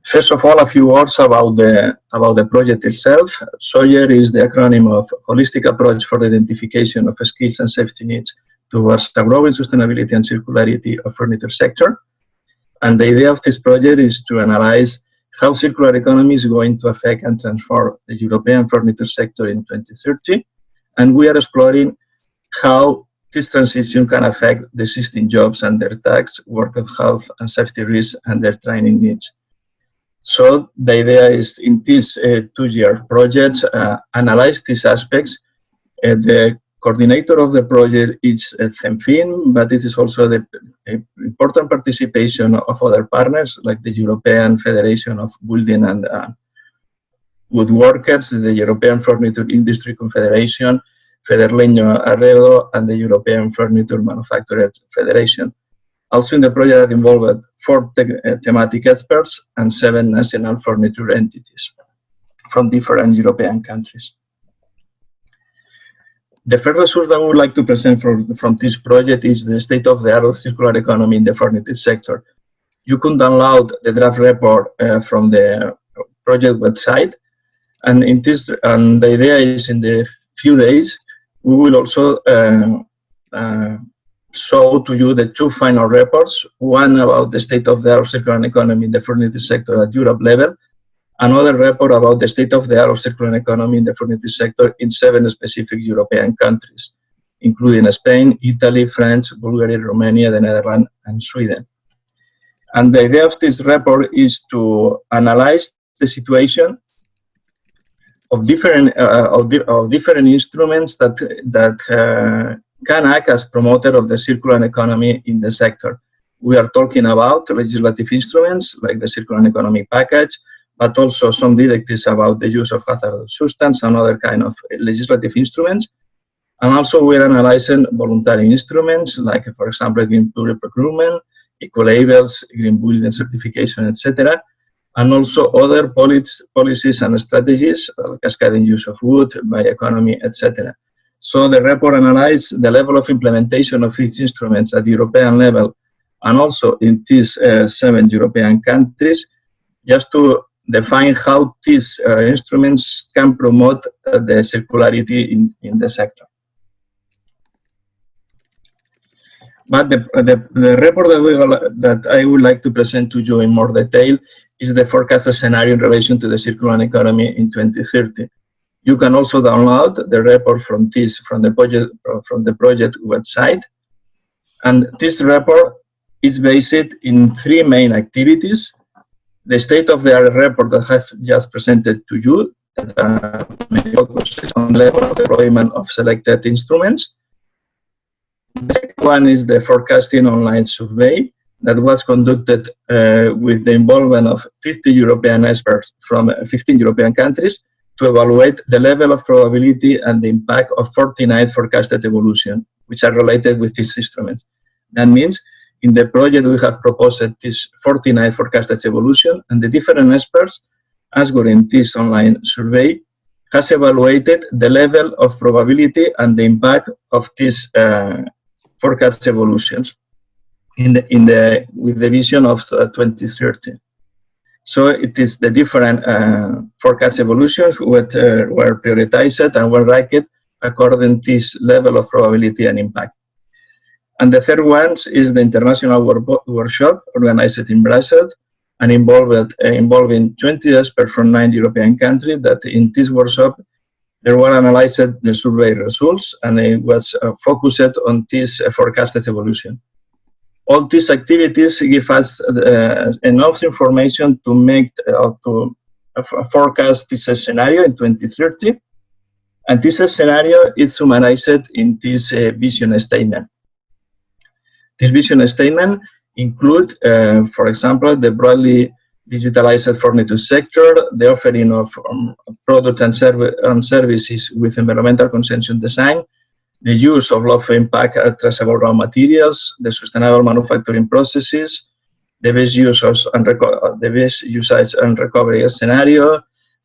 First of all, a few words about the, about the project itself. Sawyer is the acronym of Holistic Approach for the Identification of Skills and Safety Needs towards the growing sustainability and circularity of furniture sector. And the idea of this project is to analyze how circular economy is going to affect and transform the European furniture sector in 2030. And we are exploring how this transition can affect the existing jobs and their tax, work of health and safety risks, and their training needs. So the idea is in this uh, two-year project, uh, analyze these aspects. Uh, the coordinator of the project is uh, CENFIM, but it is also the important participation of other partners like the European Federation of Building and uh, Woodworkers, the European Furniture Industry Confederation, Federlegno Arredo, and the European Furniture Manufacturers Federation. Also in the project involved four uh, thematic experts and seven national furniture entities from different European countries. The first resource that we would like to present from, from this project is the state of the art of circular economy in the furniture sector. You can download the draft report uh, from the project website. And in this, and the idea is in the few days, we will also uh, uh, show to you the two final reports, one about the state of the art of circular economy in the furniture sector at Europe level, another report about the state of the art of circular economy in the furniture sector in seven specific European countries, including Spain, Italy, France, Bulgaria, Romania, the Netherlands, and Sweden. And the idea of this report is to analyze the situation of different uh, of, di of, different instruments that that uh, can act as promoter of the circular economy in the sector. We are talking about legislative instruments like the circular economy package, but also some directives about the use of hazardous substance and other kind of legislative instruments. And also we're analyzing voluntary instruments like, for example, green public procurement, eco-labels, green building certification, etc and also other policies and strategies, uh, cascading use of wood, bioeconomy, etc. So the report analyzed the level of implementation of these instruments at the European level and also in these uh, seven European countries, just to define how these uh, instruments can promote uh, the circularity in, in the sector. But the, the, the report that, we, that I would like to present to you in more detail is the forecast scenario in relation to the circular economy in 2030. You can also download the report from this from the project from the project website. And this report is based in three main activities. The state of the art report that I have just presented to you uh, focuses on level of deployment of selected instruments. The second one is the forecasting online survey that was conducted uh, with the involvement of 50 European experts from 15 European countries to evaluate the level of probability and the impact of 49 forecasted evolution, which are related with this instrument. That means in the project we have proposed this 49 forecasted evolution and the different experts as in this online survey has evaluated the level of probability and the impact of these uh, forecast evolutions in the, in the, with the vision of uh, 2030. So it is the different uh, forecast evolutions what uh, were prioritized and were ranked according to this level of probability and impact. And the third one is the international workshop organized in Brussels and involved, uh, involving 20 experts from nine European countries that in this workshop they were analyzed the survey results and it was uh, focused on this uh, forecasted evolution. All these activities give us uh, enough information to make uh, to forecast this scenario in 2030 and this scenario is summarized in this uh, vision statement this vision statement include uh, for example the broadly digitalized furniture sector, the offering of um, products and, serv and, services with environmental consensus design, the use of low impact traceable raw materials, the sustainable manufacturing processes, the best users and the best usage and recovery scenario,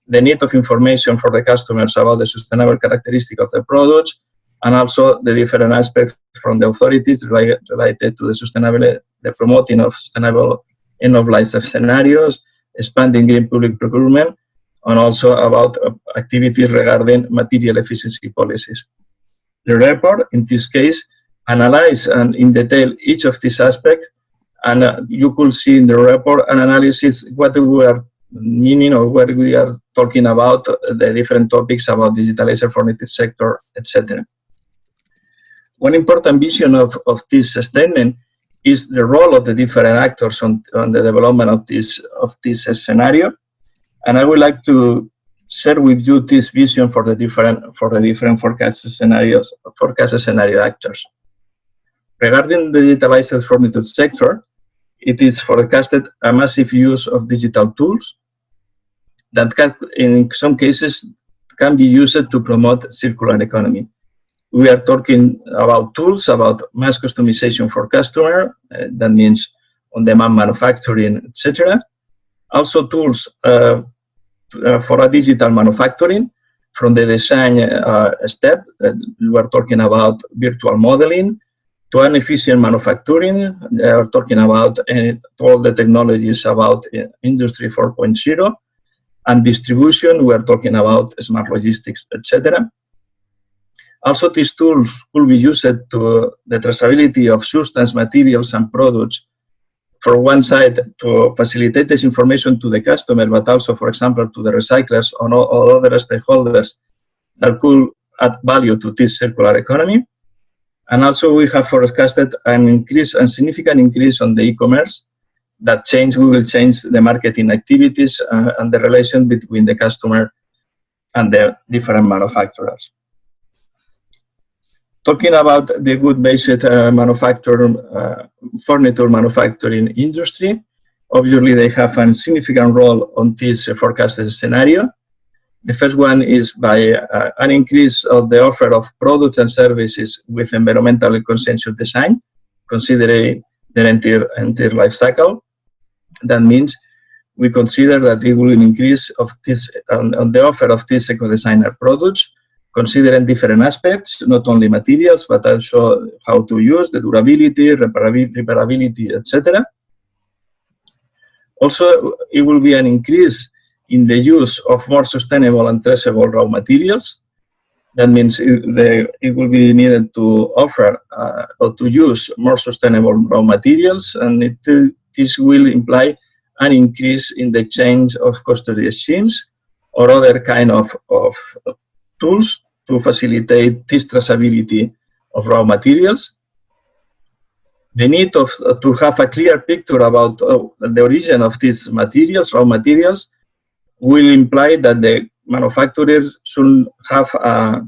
the need of information for the customers about the sustainable characteristic of the products, and also the different aspects from the authorities related, to the sustainable, the promoting of sustainable end of life scenarios, expanding green public procurement, and also about uh, activities regarding material efficiency policies. The report, in this case, analyze and in detail each of these aspects, and uh, you could see in the report an analysis what we are meaning or what we are talking about, uh, the different topics about digitalized furniture sector, etc. One important vision of, of this statement is the role of the different actors on, on the development of this of this scenario. And I would like to share with you this vision for the different for the different forecast scenarios, forecast scenario actors. Regarding the digitalized furniture sector, it is forecasted a massive use of digital tools that can, in some cases can be used to promote circular economy we are talking about tools, about mass customization for customer. Uh, that means on-demand manufacturing, etc. Also tools uh, uh, for a digital manufacturing from the design uh, step. we are talking about virtual modeling to an efficient manufacturing. We are talking about uh, all the technologies about uh, Industry 4.0 and distribution. We are talking about smart logistics, etc. Also, these tools could be used to the traceability of substance, materials, and products. For one side, to facilitate this information to the customer, but also, for example, to the recyclers or, or other stakeholders that could add value to this circular economy. And also, we have forecasted an increase, a significant increase on the e-commerce. That change, we will change the marketing activities uh, and the relation between the customer and the different manufacturers. Talking about the wood-based uh, manufacturing, uh, furniture manufacturing industry, obviously they have a significant role on this uh, forecasted scenario. The first one is by uh, an increase of the offer of products and services with environmental consensus design, considering their entire, entire life cycle. That means we consider that it will increase of this on the offer of these eco-designer products considering different aspects, not only materials, but also how to use, the durability, repairability, etc. Also, it will be an increase in the use of more sustainable and traceable raw materials. That means it, it will be needed to offer uh, or to use more sustainable raw materials, and it, this will imply an increase in the chain of custody schemes or other kind of, of tools to facilitate this traceability of raw materials. The need of, uh, to have a clear picture about uh, the origin of these materials, raw materials, will imply that the manufacturers should have a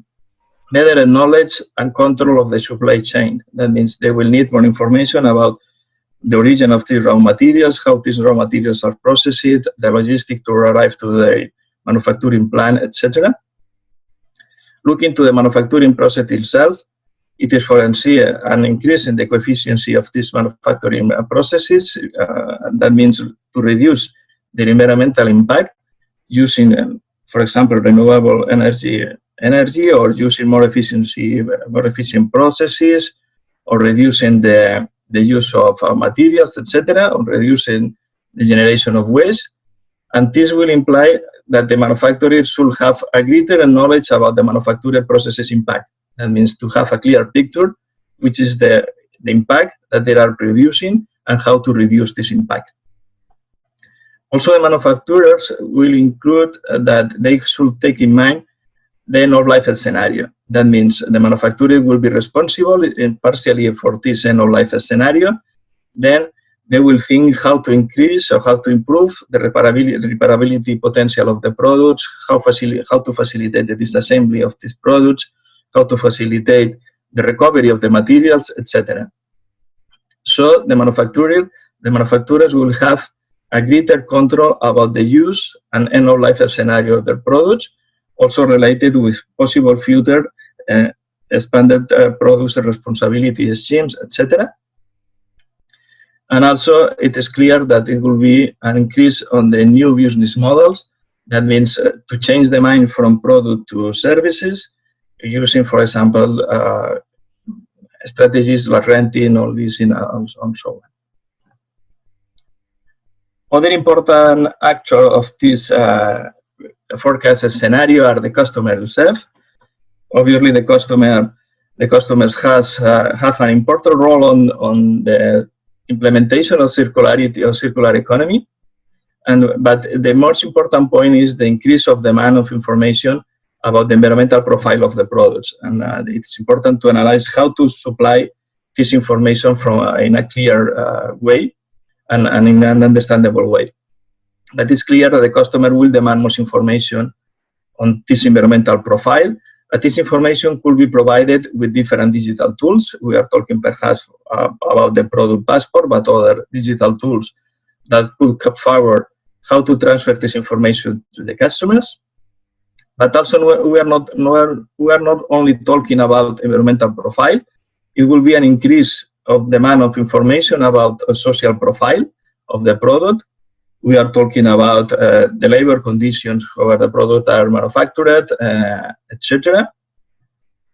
better knowledge and control of the supply chain. That means they will need more information about the origin of these raw materials, how these raw materials are processed, the logistics to arrive to the manufacturing plant, etc. Looking to the manufacturing process itself, it is foreseen an increase in the coefficient of these manufacturing processes. Uh, that means to reduce the environmental impact using, um, for example, renewable energy, energy or using more efficiency, more efficient processes, or reducing the, the use of uh, materials, etc., or reducing the generation of waste. And this will imply that the manufacturer should have a greater knowledge about the manufacturer processes impact. That means to have a clear picture, which is the, the impact that they are producing and how to reduce this impact. Also, the manufacturers will include uh, that they should take in mind the end of life scenario. That means the manufacturer will be responsible eh, partially for this end of life scenario. Then they will think how to increase or how to improve the repairability, repairability potential of the products, how, how to facilitate the disassembly of these products, how to facilitate the recovery of the materials, etc. So the manufacturer, the manufacturers will have a greater control about the use and end of life scenario of their products, also related with possible future uh, expanded uh, producer responsibility schemes, etc. And also, it is clear that it will be an increase on the new business models. That means uh, to change the mind from product to services, using, for example, uh, strategies like renting or leasing and so on. Other important actor of this uh, forecast scenario are the customer themselves. Obviously, the customer, the customers has uh, have an important role on on the implementation of circularity or circular economy. And but the most important point is the increase of demand of information about the environmental profile of the products. And uh, it's important to analyze how to supply this information from uh, in a clear uh, way and, and in an understandable way. But it's clear that the customer will demand more information on this environmental profile. But this information could be provided with different digital tools. We are talking perhaps uh, about the product passport, but other digital tools that could forward how to transfer this information to the customers. But also we are not we are not only talking about environmental profile. It will be an increase of demand of information about a social profile of the product. We are talking about uh, the labor conditions where the products are manufactured, uh, etc.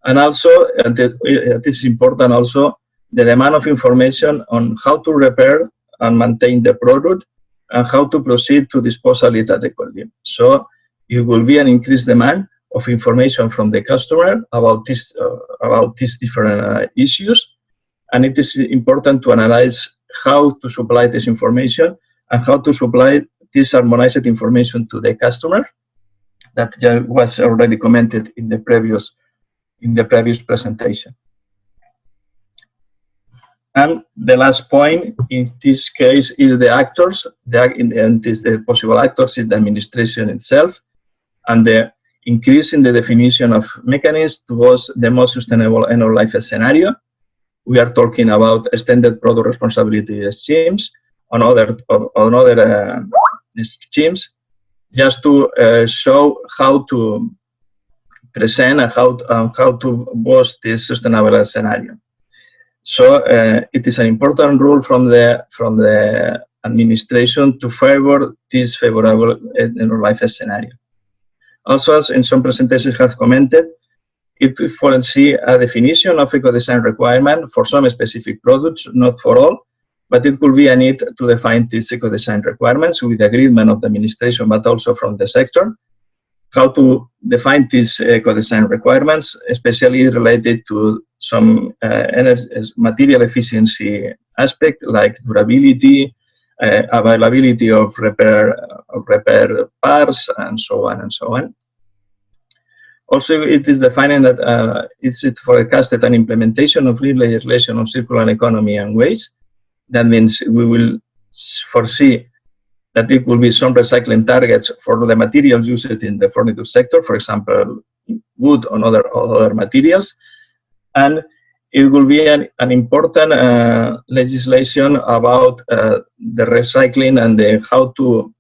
And also, uh, this is important also, the demand of information on how to repair and maintain the product and how to proceed to disposal it adequately. So it will be an increased demand of information from the customer about this uh, about these different uh, issues and it is important to analyze how to supply this information and how to supply this harmonized information to the customer that was already commented in the previous in the previous presentation. And the last point in this case is the actors, the, in this, the possible actors is the administration itself, and the increase in the definition of mechanisms towards the most sustainable end of life scenario. We are talking about extended product responsibility schemes on other on other uh, schemes, just to uh, show how to present and how um, how to boost this sustainable scenario. So uh, it is an important rule from the from the administration to favor this favorable end life scenario. Also, as in some presentations have commented, it foresee a definition of eco-design requirement for some specific products, not for all, but it could be a need to define these eco-design requirements with agreement of the administration, but also from the sector. How to define these eco-design requirements, especially related to some uh, energy, material efficiency aspect like durability, uh, availability of repair, of repair parts, and so on and so on. Also, it is defining that uh, it's forecasted an implementation of legislation on circular economy and waste. That means we will foresee that it will be some recycling targets for the materials used in the furniture sector, for example, wood and other, other materials. And it will be an, an important uh, legislation about uh, the recycling and the, how to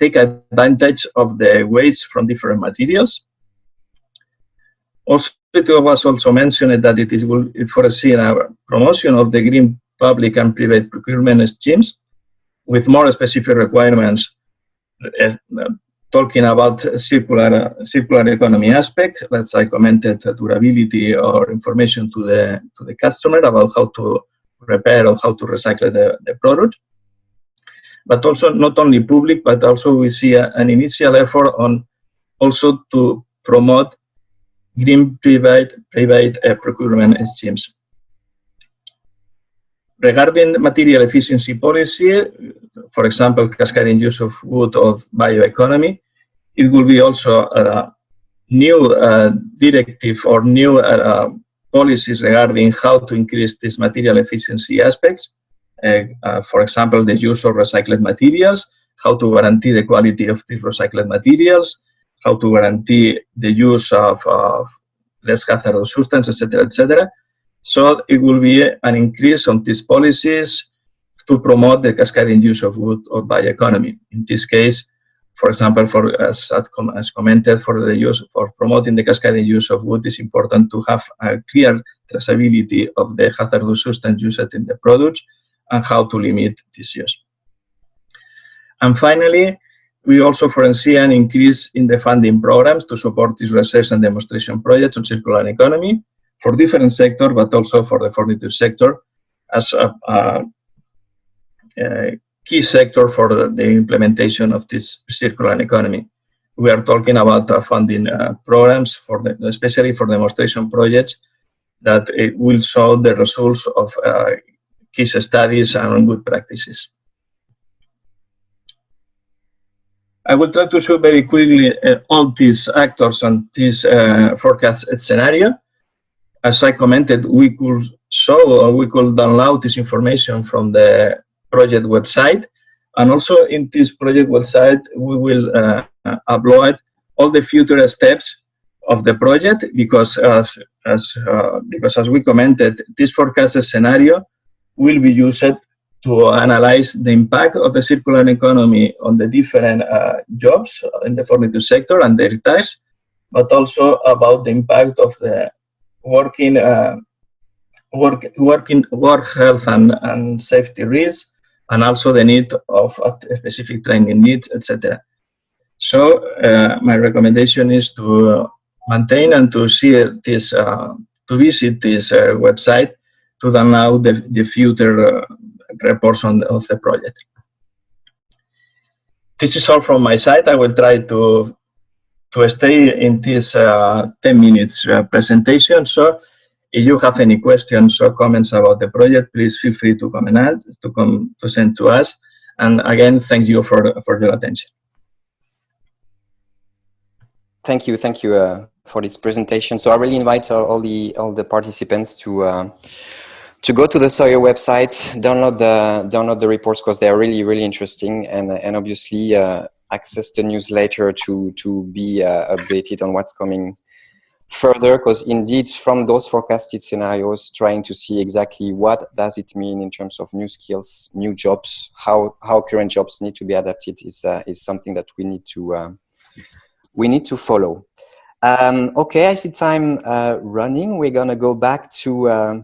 take advantage of the waste from different materials. Also, it was also mentioned that it is will foresee a promotion of the green public and private procurement schemes with more specific requirements uh, talking about circular circular economy aspect, let's say commented durability or information to the to the customer about how to repair or how to recycle the, the product. But also not only public, but also we see a, an initial effort on also to promote green private private uh, procurement schemes. Regarding material efficiency policy, for example, cascading use of wood of bioeconomy, it will be also a new uh, directive or new uh, policies regarding how to increase these material efficiency aspects. Uh, uh, for example, the use of recycled materials, how to guarantee the quality of these recycled materials, how to guarantee the use of, of less hazardous substances, etc., etc. So it will be an increase on these policies to promote the cascading use of wood or bioeconomy. In this case, for example, for as, as commented, for the use for promoting the cascading use of wood, it's important to have a clear traceability of the hazardous substance used in the products and how to limit this use. And finally, we also foresee an increase in the funding programs to support these research and demonstration projects on circular economy for different sectors, but also for the furniture sector as a, a, a key sector for the, implementation of this circular economy. We are talking about uh, funding uh, programs for the, especially for demonstration projects that will show the results of uh, case studies and good practices. I will try to show very quickly uh, all these actors and this uh, forecast scenario. As I commented, we could show or we could download this information from the project website. And also in this project website, we will uh, upload all the future steps of the project because as, as, uh, because as we commented, this forecast scenario will be used to analyze the impact of the circular economy on the different uh, jobs in the furniture sector and their types, but also about the impact of the working uh, work working work health and, and safety risks, and also the need of specific training needs, etc. So uh, my recommendation is to maintain and to see this uh, to visit this uh, website to download the, the future uh, reports on the, of the project. This is all from my side. I will try to to stay in this uh, 10 minutes uh, presentation. So if you have any questions or comments about the project, please feel free to comment to come to send to us. And again, thank you for for your attention. Thank you, thank you uh, for this presentation. So I really invite all the all the participants to uh, to go to the Sawyer website, download the download the reports because they are really really interesting, and and obviously uh, access the newsletter to to be uh, updated on what's coming further. Because indeed, from those forecasted scenarios, trying to see exactly what does it mean in terms of new skills, new jobs, how how current jobs need to be adapted is uh, is something that we need to uh, we need to follow. Um, okay, I see time uh, running. We're gonna go back to uh,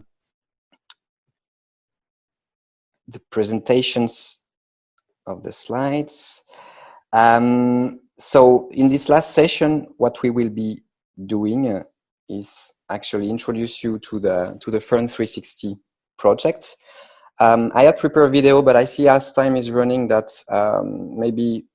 the presentations of the slides. Um, so in this last session, what we will be doing uh, is actually introduce you to the to the Furn 360 project. Um, I had prepared a video, but I see as time is running that um, maybe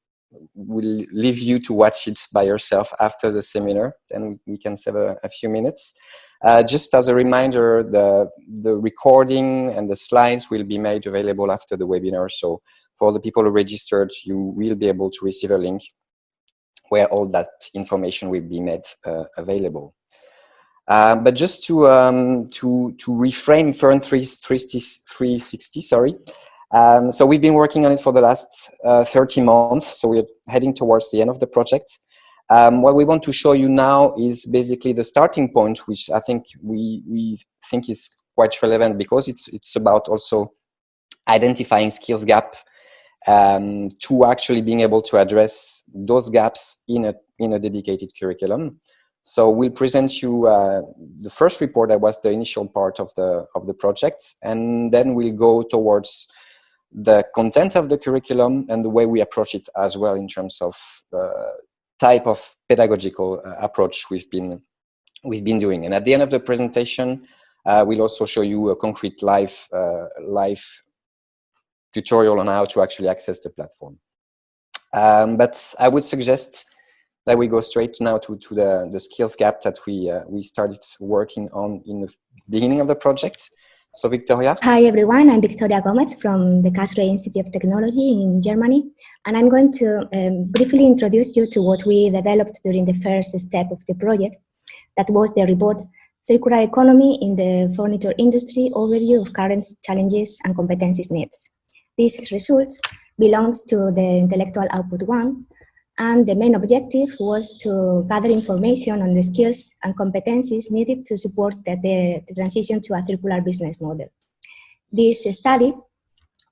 we'll leave you to watch it by yourself after the seminar, then we can save a, a few minutes. Uh, just as a reminder, the, the recording and the slides will be made available after the webinar. So for the people who registered, you will be able to receive a link where all that information will be made uh, available. Uh, but just to um, to to reframe Furn 360, sorry. Um, so we've been working on it for the last uh, 30 months. So we're heading towards the end of the project. Um, what we want to show you now is basically the starting point, which I think we, we think is quite relevant because it's, it's about also identifying skills gap um, to actually being able to address those gaps in a, in a dedicated curriculum. So we'll present you uh, the first report that was the initial part of the, of the project, and then we'll go towards the content of the curriculum and the way we approach it as well in terms of uh, type of pedagogical uh, approach we've been we've been doing. And at the end of the presentation, uh, we'll also show you a concrete live uh, live tutorial on how to actually access the platform. Um, but I would suggest that we go straight now to, to the, the skills gap that we, uh, we started working on in the beginning of the project. So Victoria. Hi everyone, I'm Victoria Gomez from the Karlsruhe Institute of Technology in Germany. And I'm going to um, briefly introduce you to what we developed during the first step of the project. That was the report, Circular Economy in the Furniture Industry, Overview of Current Challenges and Competencies Needs. These results belongs to the Intellectual Output 1, and the main objective was to gather information on the skills and competencies needed to support the, the, the transition to a circular business model. This study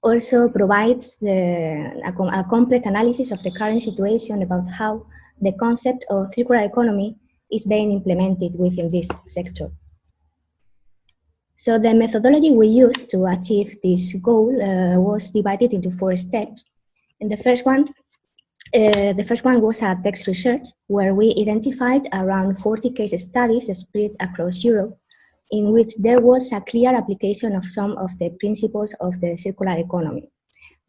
also provides the, a, a complete analysis of the current situation about how the concept of circular economy is being implemented within this sector. So the methodology we used to achieve this goal uh, was divided into four steps. In the first one, uh, the first one was a text research where we identified around 40 case studies spread across Europe in which there was a clear application of some of the principles of the circular economy.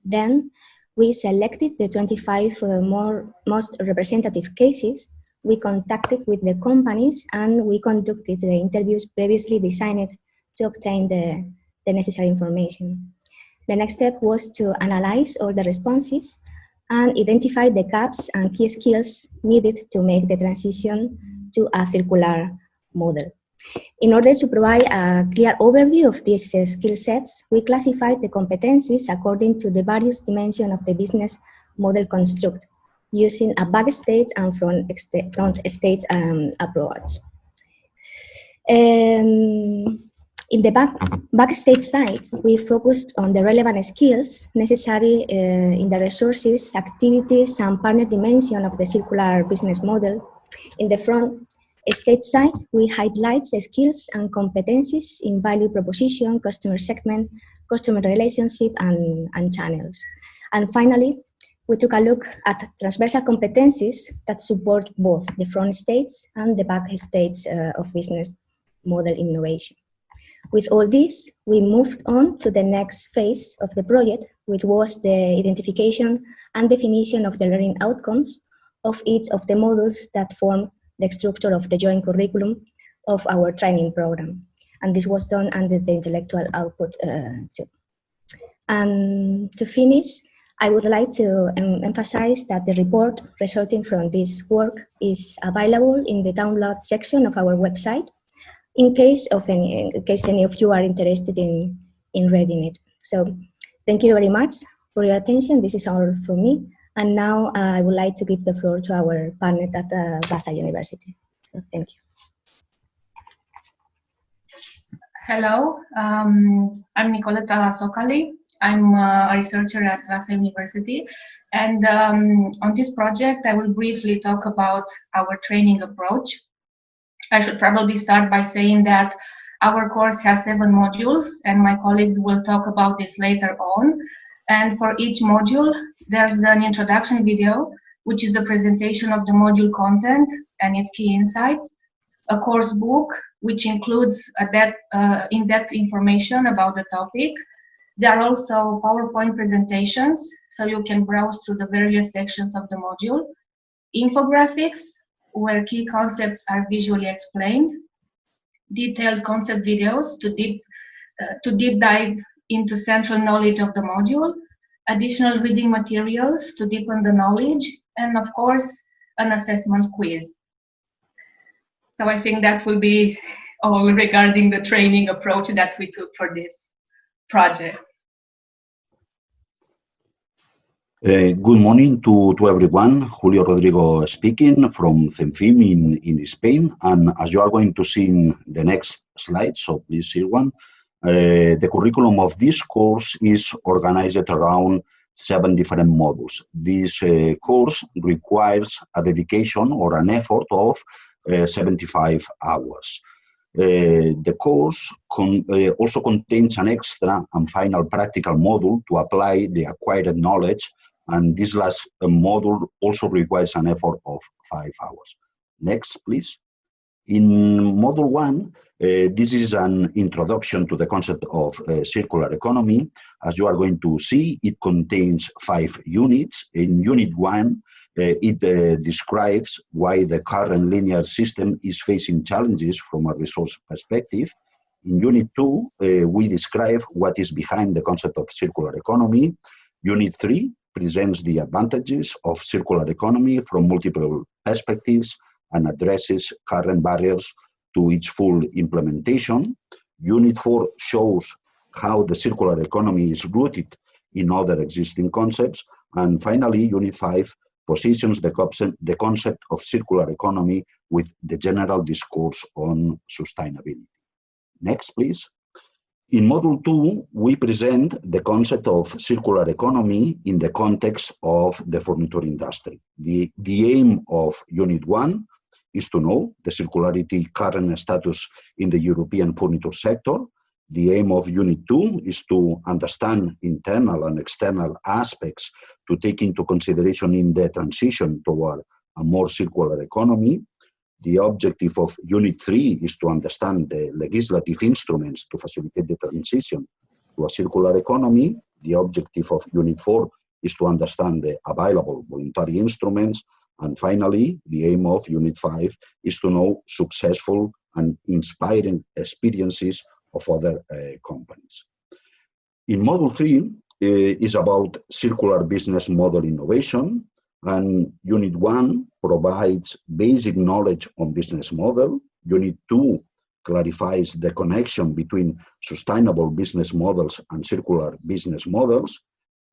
Then we selected the 25 uh, more, most representative cases. We contacted with the companies and we conducted the interviews previously designed to obtain the, the necessary information. The next step was to analyze all the responses and identify the gaps and key skills needed to make the transition to a circular model. In order to provide a clear overview of these uh, skill sets, we classified the competencies according to the various dimensions of the business model construct, using a backstage and front, front stage um, approach. Um, in the back, backstage side, we focused on the relevant skills necessary uh, in the resources, activities, and partner dimension of the circular business model. In the front stage side, we highlight the skills and competencies in value proposition, customer segment, customer relationship, and, and channels. And finally, we took a look at transversal competencies that support both the front stage and the back stage uh, of business model innovation. With all this, we moved on to the next phase of the project, which was the identification and definition of the learning outcomes of each of the modules that form the structure of the joint curriculum of our training program. And this was done under the intellectual output uh, too. And to finish, I would like to emphasize that the report resulting from this work is available in the download section of our website in case of any, in case any of you are interested in, in reading it. So thank you very much for your attention. This is all from me. And now uh, I would like to give the floor to our partner at uh, Vaasa University. So thank you. Hello, um, I'm Nicoleta Socali. I'm uh, a researcher at Vaasa University. And um, on this project, I will briefly talk about our training approach. I should probably start by saying that our course has seven modules, and my colleagues will talk about this later on. And for each module, there's an introduction video, which is a presentation of the module content and its key insights, a course book, which includes uh, in-depth information about the topic. There are also PowerPoint presentations, so you can browse through the various sections of the module, infographics, where key concepts are visually explained, detailed concept videos to deep, uh, to deep dive into central knowledge of the module, additional reading materials to deepen the knowledge, and of course, an assessment quiz. So I think that will be all regarding the training approach that we took for this project. Uh, good morning to, to everyone. Julio Rodrigo speaking from CENFIM in, in Spain. And as you are going to see in the next slide, so please see one, uh, the curriculum of this course is organized around seven different modules. This uh, course requires a dedication or an effort of uh, 75 hours. Uh, the course con uh, also contains an extra and final practical module to apply the acquired knowledge and this last uh, module also requires an effort of five hours. Next, please. In module one, uh, this is an introduction to the concept of uh, circular economy. As you are going to see, it contains five units. In unit one, uh, it uh, describes why the current linear system is facing challenges from a resource perspective. In unit two, uh, we describe what is behind the concept of circular economy. Unit three presents the advantages of circular economy from multiple perspectives and addresses current barriers to its full implementation. Unit 4 shows how the circular economy is rooted in other existing concepts. And finally, Unit 5 positions the concept, the concept of circular economy with the general discourse on sustainability. Next, please. In Module 2, we present the concept of circular economy in the context of the furniture industry. The, the aim of Unit 1 is to know the circularity current status in the European furniture sector. The aim of Unit 2 is to understand internal and external aspects to take into consideration in the transition toward a more circular economy. The objective of Unit 3 is to understand the legislative instruments to facilitate the transition to a circular economy. The objective of Unit 4 is to understand the available voluntary instruments. And finally, the aim of Unit 5 is to know successful and inspiring experiences of other uh, companies. In Module 3 uh, is about circular business model innovation. And Unit 1 provides basic knowledge on business model. Unit 2 clarifies the connection between sustainable business models and circular business models.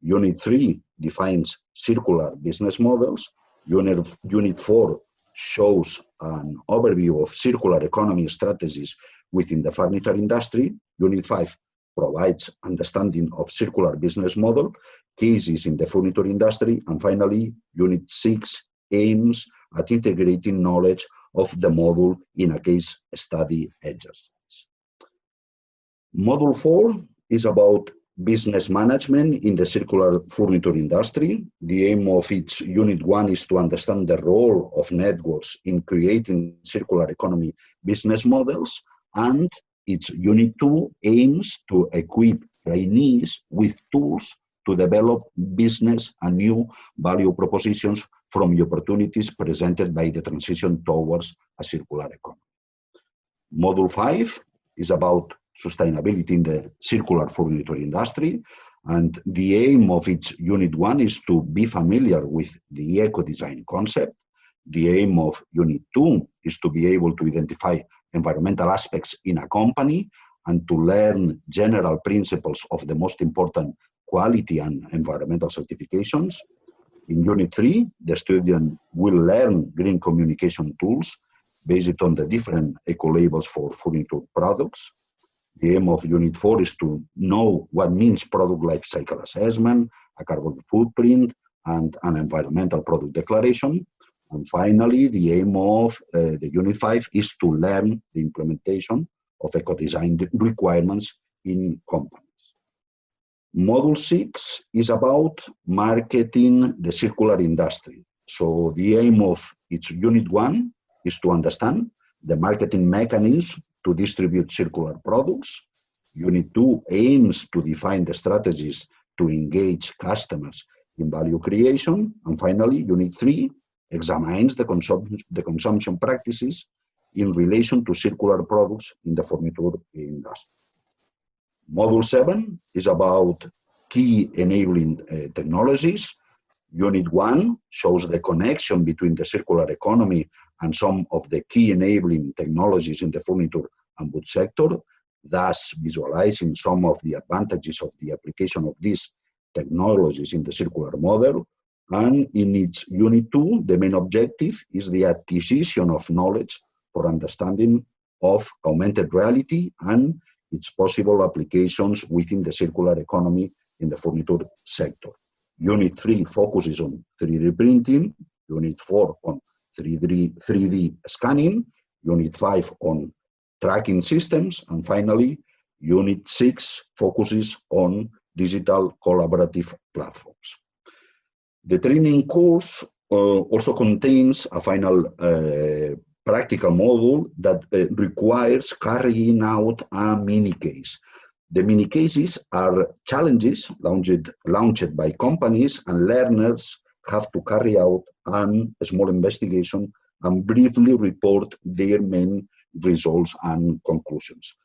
Unit 3 defines circular business models. Unit, Unit 4 shows an overview of circular economy strategies within the furniture industry. Unit 5 provides understanding of circular business model cases in the furniture industry. And finally, Unit 6 aims at integrating knowledge of the module in a case study exercise. Module 4 is about business management in the circular furniture industry. The aim of its Unit 1 is to understand the role of networks in creating circular economy business models, and its Unit 2 aims to equip trainees with tools to develop business and new value propositions from the opportunities presented by the transition towards a circular economy. Module 5 is about sustainability in the circular furniture industry. And the aim of its Unit 1 is to be familiar with the eco-design concept. The aim of Unit 2 is to be able to identify environmental aspects in a company and to learn general principles of the most important quality and environmental certifications. In Unit 3, the student will learn green communication tools based on the different eco-labels for food furniture products. The aim of Unit 4 is to know what means product life cycle assessment, a carbon footprint, and an environmental product declaration. And finally, the aim of uh, the Unit 5 is to learn the implementation of eco-design requirements in companies. Module 6 is about marketing the circular industry. So the aim of its Unit 1 is to understand the marketing mechanism to distribute circular products. Unit 2 aims to define the strategies to engage customers in value creation. And finally, Unit 3 examines the, consum the consumption practices in relation to circular products in the furniture industry. Module 7 is about key enabling uh, technologies. Unit 1 shows the connection between the circular economy and some of the key enabling technologies in the furniture and wood sector, thus visualizing some of the advantages of the application of these technologies in the circular model. And in its Unit 2, the main objective is the acquisition of knowledge for understanding of augmented reality and its possible applications within the circular economy in the furniture sector. Unit 3 focuses on 3D printing, Unit 4 on 3D, 3D scanning, Unit 5 on tracking systems, and finally, Unit 6 focuses on digital collaborative platforms. The training course uh, also contains a final uh, practical module that uh, requires carrying out a mini case. The mini cases are challenges launched, launched by companies and learners have to carry out a small investigation and briefly report their main results and conclusions.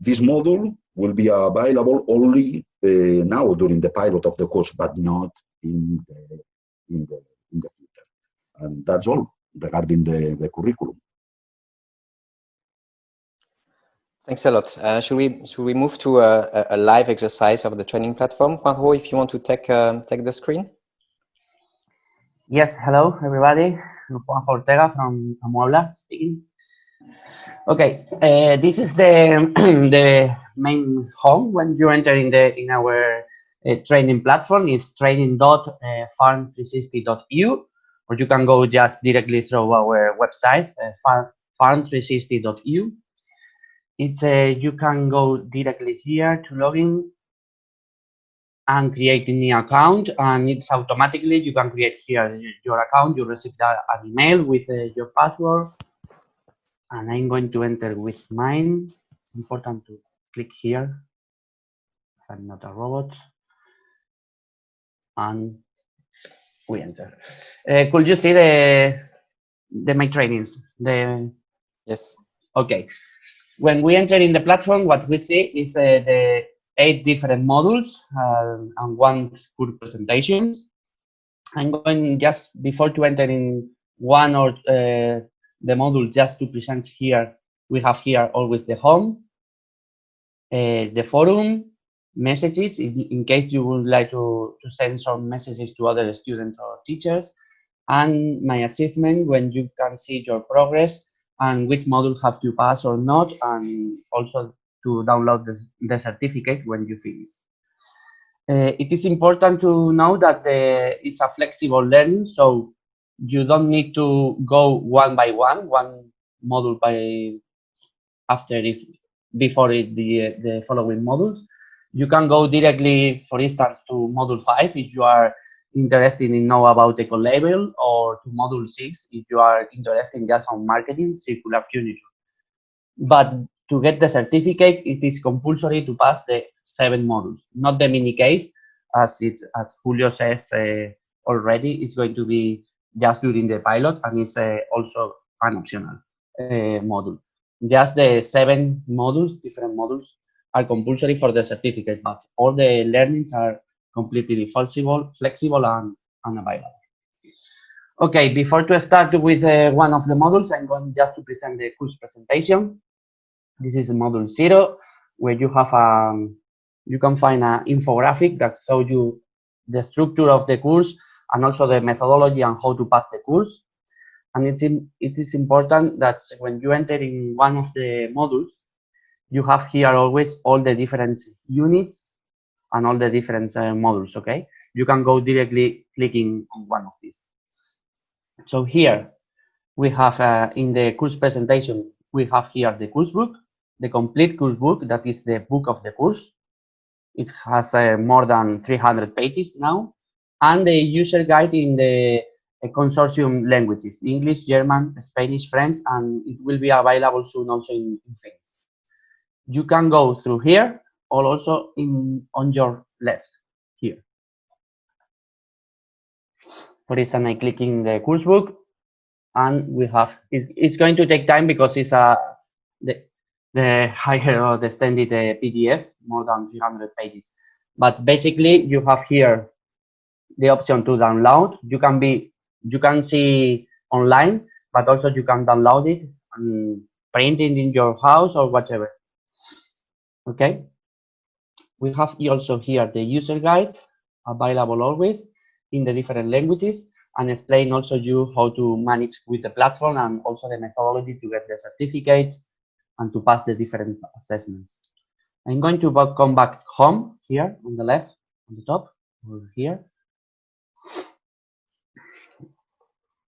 This module will be available only uh, now during the pilot of the course, but not in the, in the, in the future. And that's all regarding the, the curriculum. Thanks a lot. Uh, should we should we move to a, a, live exercise of the training platform? Juanjo, if you want to take um, take the screen. Yes. Hello, everybody. I'm Juanjo Ortega from Amuebla speaking. Okay, uh, this is the (clears throat) the main home when you enter in the in our training platform is training.furn360.eu, or you can go just directly through our website, uh, farm360.eu. It uh, you can go directly here to login and create a new account, and it's automatically you can create here your account. You receive an email with uh, your password, and I'm going to enter with mine. It's important to click here. I'm not a robot and we enter. Uh, could you see the the my trainings? The yes. Okay. When we enter in the platform, what we see is uh, the eight different modules uh, and one good presentation. I'm going just before to enter in one or uh, the module just to present here. We have here always the home, uh, the forum, messages. In, in, case you would like to, to send some messages to other students or teachers. And my achievement when you can see your progress and which module have to pass or not and also to download the, the certificate when you finish. Uh, it is important to know that there is a flexible learning so you don't need to go one by one, one module by after if before it, the the following modules you can go directly, for instance, to module five if you are interested in know about eco label or to module six if you are interested in just on marketing, circular furniture. But to get the certificate, it is compulsory to pass the seven modules, not the mini case, as it as Julio says uh, already. It's going to be just during the pilot, and it's uh, also an optional uh, module. Just the seven modules, different modules, are compulsory for the certificate, but all the learnings are completely flexible, flexible and, available. Okay, before to start with uh, one of the modules, I'm going just to present the course presentation. This is module zero, where you have a, um, you can find an infographic that shows you the structure of the course and also the methodology and how to pass the course. And it's in, it is important that when you enter in one of the modules, you have here always all the different units and all the different uh, modules, okay? You can go directly clicking on one of these. So here we have uh, in the course presentation, we have here the course book, the complete course book, that is the book of the course. It has uh, more than 300 pages now, and the user guide in the uh, consortium languages, English, German, Spanish, French, and it will be available soon also in, in you can go through here or also in on your left here. For instance, I click in the course book and we have, it, it's going to take time because it's a, the, the higher or the extended uh, PDF, more than 300 pages. But basically you have here the option to download. You can be, you can see online, but also you can download it and print it in your house or whatever okay we have also here the user guide available always in the different languages and explain also you how to manage with the platform and also the methodology to get the certificates and to pass the different assessments. I'm going to come back home here on the left, on the top, over here.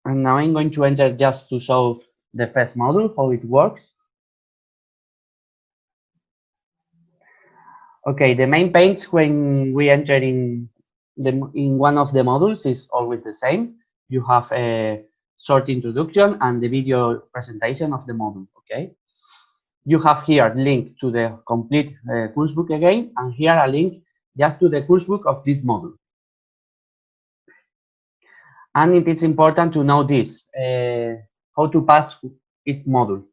And now I'm going to enter just to show the first module, how it works. Okay, the main page when we enter in the in one of the modules is always the same. You have a short introduction and the video presentation of the module. Okay, you have here a link to the complete uh, course book again, and here a link just to the course book of this module. And it is important to know this, uh, how to pass each module.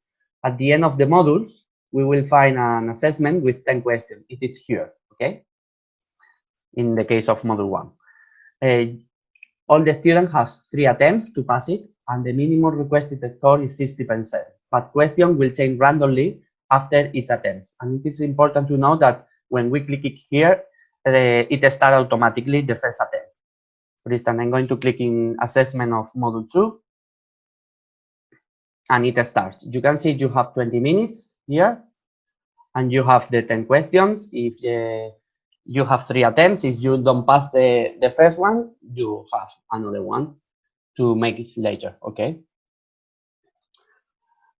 At the end of the modules, we will find an assessment with 10 questions. It is here, okay? In the case of module one. Uh, all the student has three attempts to pass it, and the minimum requested score is 60%. But question will change randomly after each attempt. And it is important to know that when we click it here, uh, it starts automatically the first attempt. For instance, I'm going to click in assessment of module two, and it starts. You can see you have 20 minutes here, and you have the 10 questions. If uh, you have three attempts, if you don't pass the, the first one, you have another one to make it later, okay?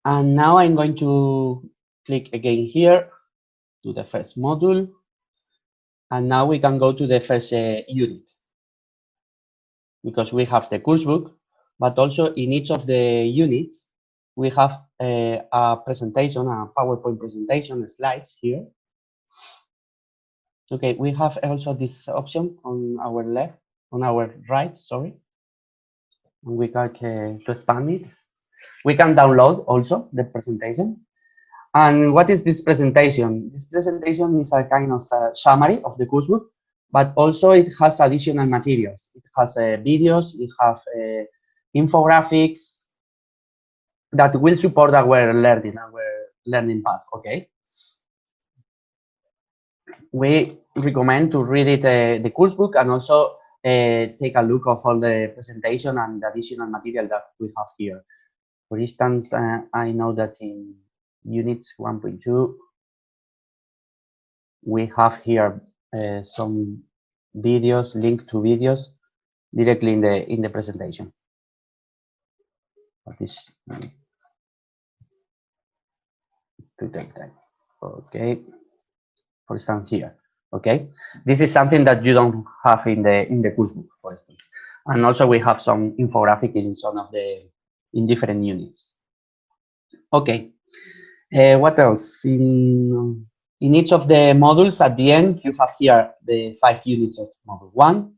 And now I'm going to click again here to the first module. And now we can go to the first uh, unit because we have the course book, but also in each of the units, we have a, a presentation, a PowerPoint presentation, slides here. Okay, we have also this option on our left, on our right, sorry. And we can uh, to expand it. We can download also the presentation. And what is this presentation? This presentation is a kind of a summary of the course book, but also it has additional materials. It has uh, videos, it has uh, infographics, that will support our learning, our learning path, okay? We recommend to read it, uh, the course book and also uh, take a look of all the presentation and the additional material that we have here. For instance, uh, I know that in unit 1.2, we have here uh, some videos, linked to videos directly in the in the presentation. What is to take time. Okay, for instance here. Okay, this is something that you don't have in the in the course book, for instance. And also we have some infographic in some of the in different units. Okay, uh, what else? In in each of the modules at the end, you have here the five units of module one.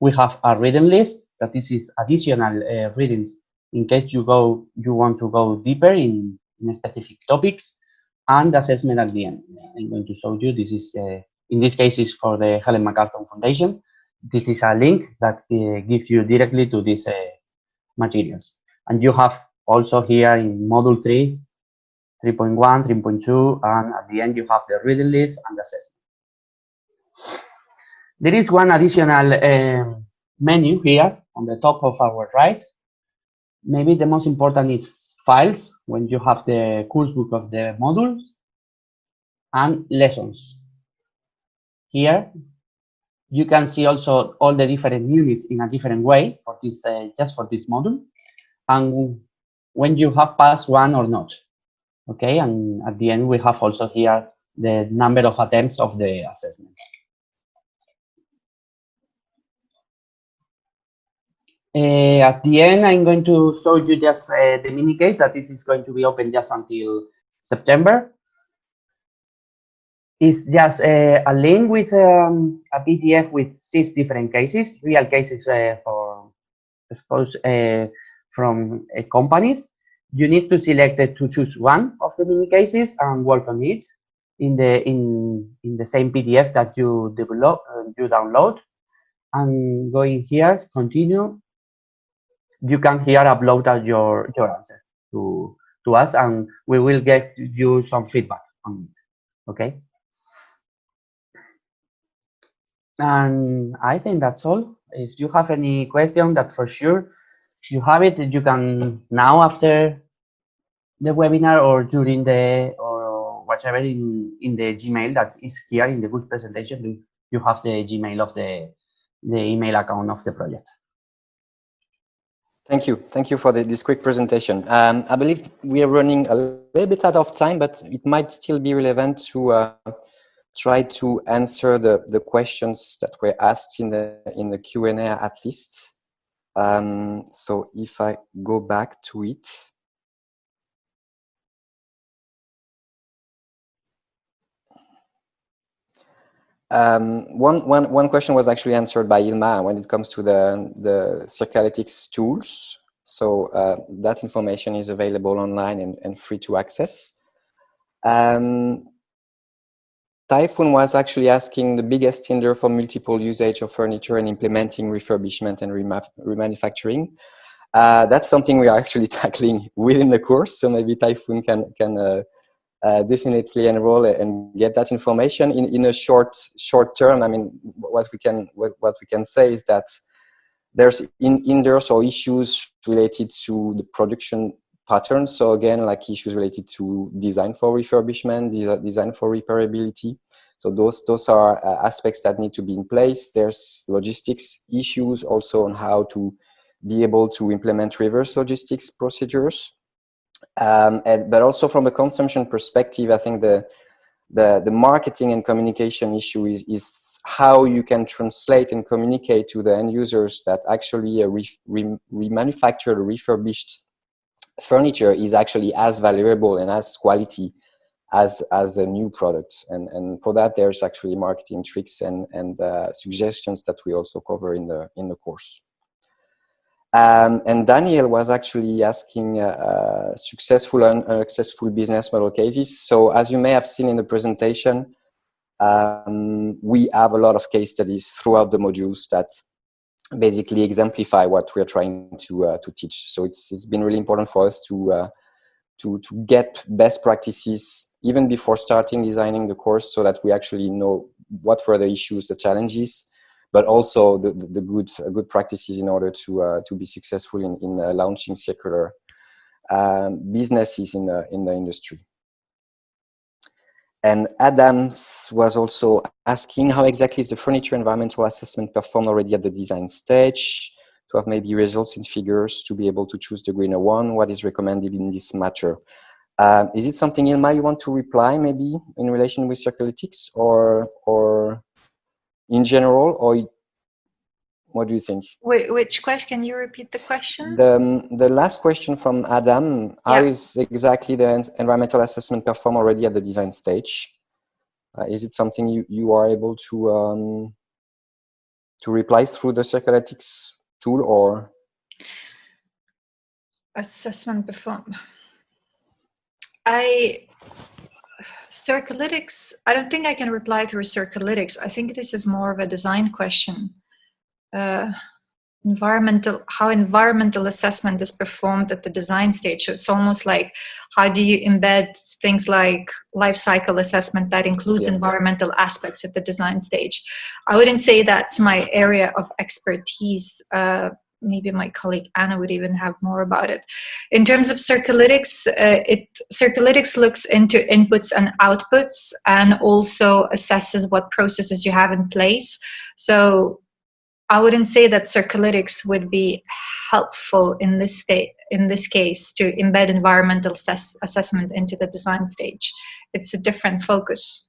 We have a reading list that this is additional uh, readings in case you go you want to go deeper in in specific topics and assessment at the end. I'm going to show you, this is, uh, in this case, is for the Ellen MacArthur Foundation. This is a link that uh, gives you directly to these uh, materials. And you have also here in module 3, 3.1, 3.2, and at the end you have the reading list and assessment. There is one additional uh, menu here on the top of our right. Maybe the most important is files when you have the course book of the modules and lessons. Here, you can see also all the different units in a different way for this, uh, just for this module, and when you have passed one or not. Okay, and at the end, we have also here the number of attempts of the assessment. Uh, at the end, I'm going to show you just uh, the mini case that this is going to be open just until September. It's just uh, a link with um, a PDF with six different cases, real cases uh, for suppose uh, from companies. You need to select to choose one of the mini cases and work on it in the in in the same PDF that you develop you download. And going here, continue, you can here upload your your answer to to us and we will get you some feedback on it okay? And i think that's all. If you have any question that for sure you have it. You can now after the webinar or during the or whatever in in the gmail that is here in the good presentation you have the gmail of the the email account of the project Thank you. Thank you for the, this quick presentation. Um, I believe we are running a little bit out of time, but it might still be relevant to uh, try to answer the, the questions that were asked in the, in the Q&A at least. Um, so if I go back to it, Um, one, one, one question was actually answered by Ilma when it comes to the, the Circulytics tools. So uh, that information is available online and, and free to access. Um, Typhoon was actually asking the biggest hinder for multiple usage of furniture and implementing refurbishment and remanufacturing. Uh, that's something we are actually (laughs) tackling within the course, so maybe Typhoon can, can uh, uh, definitely enroll and get that information in, in a short short term. I mean, what we can what, we can say is that there's in hinders or issues related to the production patterns. So again, like issues related to design for refurbishment, design for repairability. So those, those are uh, aspects that need to be in place. There's logistics issues also on how to be able to implement reverse logistics procedures. Um, and, but also from a consumption perspective, I think the, the, the marketing and communication issue is, is how you can translate and communicate to the end users that actually a re, re, remanufactured, refurbished furniture is actually as valuable and as quality as as a new product. And and for that there's actually marketing tricks and and uh, suggestions that we also cover in the in the course um, and Daniel was actually asking uh, uh, successful and unsuccessful business model cases. So as you may have seen in the presentation, um, we have a lot of case studies throughout the modules that basically exemplify what we're trying to uh, to teach. So it's it's been really important for us to uh, to to get best practices even before starting designing the course, so that we actually know what were the issues, the challenges, but also the, the, good uh, good practices in order to uh, to be successful in in uh, launching circular um, businesses in the in the industry. And Adams was also asking how exactly is the furniture environmental assessment performed already at the design stage to have maybe results in figures to be able to choose the greener one. What is recommended in this matter? Um, is it something, Ilma, you want to reply maybe in relation with Circulytics or, or in general, or what do you think? Wait, which question? Can you repeat the question? The, um, the last question from Adam, how yeah. is exactly the environmental assessment performed already at the design stage? Uh, is it something you, you are able to um, to reply through the Circulytics tool or? Assessment performed. I Circulytics, I don't think I can reply through Circulytics. I think this is more of a design question uh, environmental how environmental assessment is performed at the design stage. So it's almost like how do you embed things like life cycle assessment that includes yes. environmental aspects at the design stage. I wouldn't say that's my area of expertise. Uh, maybe my colleague Anna would even have more about it. In terms of Circulytics, uh, it Circulytics looks into inputs and outputs and also assesses what processes you have in place. So I wouldn't say that Circulytics would be helpful in this state in this case to embed environmental assess assessment into the design stage. It's a different focus.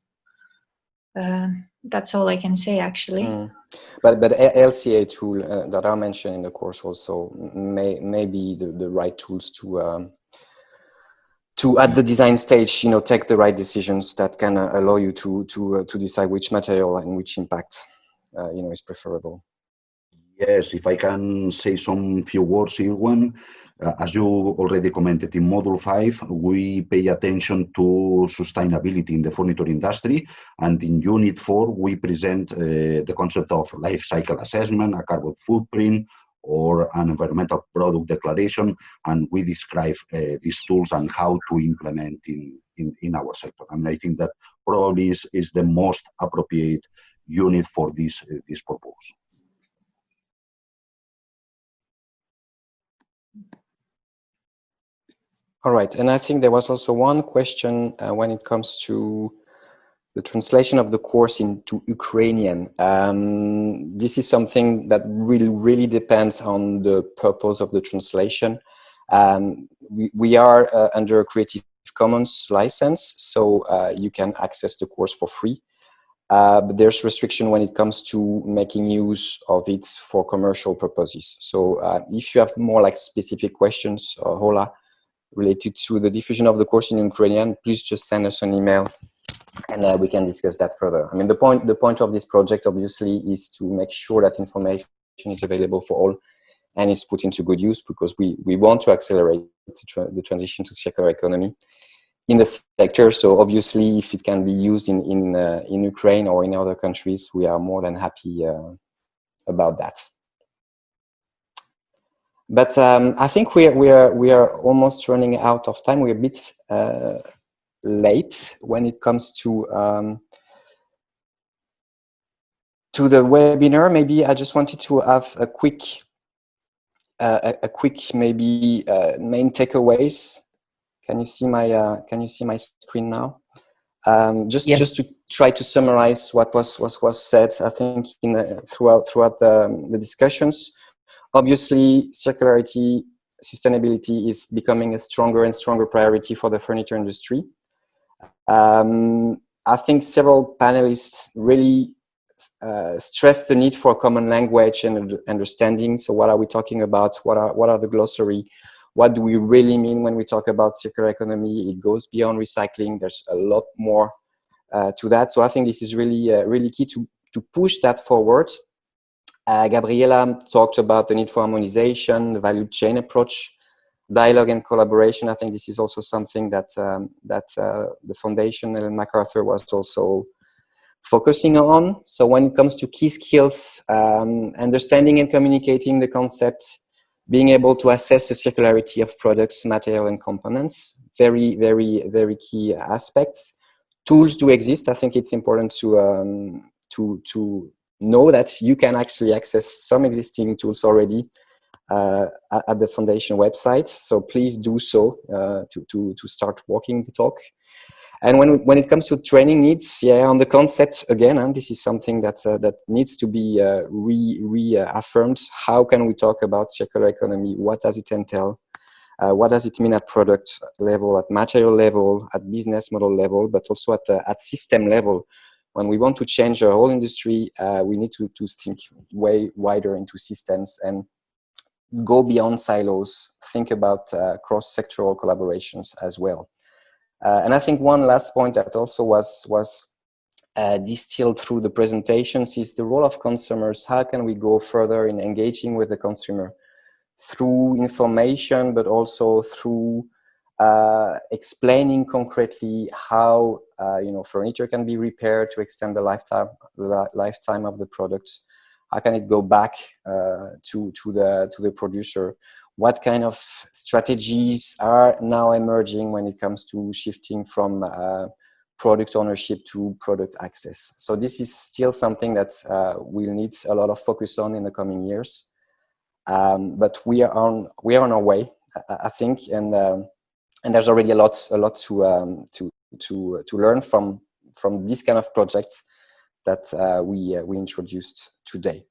Uh, that's all I can say actually. Mm. But but LCA tool uh, that I mentioned in the course also may may be the, the right tools to um, to at the design stage you know take the right decisions that can uh, allow you to to uh, to decide which material and which impact uh, you know is preferable. Yes, if I can say some few words, Irwan. Uh, as you already commented in Module 5, we pay attention to sustainability in the furniture industry. And in Unit 4, we present uh, the concept of life cycle assessment, a carbon footprint, or an environmental product declaration. And we describe uh, these tools and how to implement in, in, in our sector. And I think that probably is, is the most appropriate unit for this, uh, this purpose. All right, and I think there was also one question uh, when it comes to the translation of the course into Ukrainian. Um, this is something that really, really depends on the purpose of the translation. Um, we, we are uh, under a Creative Commons license, so uh, you can access the course for free. Uh, but there's restriction when it comes to making use of it for commercial purposes. So uh, if you have more like specific questions, uh, Hola, related to the diffusion of the course in Ukrainian, please just send us an email and uh, we can discuss that further. I mean, the point, the point of this project obviously is to make sure that information is available for all and is put into good use because we, we want to accelerate the, tra the transition to circular economy in the sector. So obviously, if it can be used in, in, uh, in Ukraine or in other countries, we are more than happy uh, about that. But um, I think we are, we, are, we are almost running out of time. We're a bit uh, late when it comes to um, to the webinar. Maybe I just wanted to have a quick a, a, quick maybe uh, main takeaways. Can you see my uh, Can you see my screen now? Um, just yes. just to try to summarize what was was was said, I think in the, throughout throughout the, the discussions. Obviously, circularity, sustainability is becoming a stronger and stronger priority for the furniture industry. Um, I think several panelists really uh, stress the need for a common language and understanding. So what are we talking about? What are, what are the glossary? What do we really mean when we talk about circular economy? It goes beyond recycling. There's a lot more uh, to that. So I think this is really, uh, really key to, to push that forward. Uh, Gabriela talked about the need for harmonization, the value chain approach, dialogue and collaboration. I think this is also something that um, that uh, the foundation Ellen MacArthur was also focusing on. So when it comes to key skills, um, understanding and communicating the concept, being able to assess the circularity of products, material and components, very, very, very key aspects. Tools do exist. I think it's important to, um, to, to know that you can actually access some existing tools already uh, at the foundation website. So please do so uh, to, to, to start walking the talk. And when, when it comes to training needs, yeah, on the concept again, and this is something that, uh, that needs to be uh, re, reaffirmed. How can we talk about circular economy? What does it entail? Uh, what does it mean at product level, at material level, at business model level, but also at, uh, at system level? When we want to change the whole industry, uh, we need to, to think way wider into systems and go beyond silos, think about uh, cross-sectoral collaborations as well. Uh, and I think one last point that also was, was uh, distilled through the presentations is the role of consumers. How can we go further in engaging with the consumer through information, but also through uh, explaining concretely how uh, you know furniture can be repaired to extend the lifetime the lifetime of the product. How can it go back uh, to to the to the producer? what kind of strategies are now emerging when it comes to shifting from uh, product ownership to product access. So this is still something that uh, we'll need a lot of focus on in the coming years. Um, but we are on we are on our way, I, I think, and um, and there's already a lot a lot to um, to to to learn from from this kind of projects that uh, we uh, we introduced today.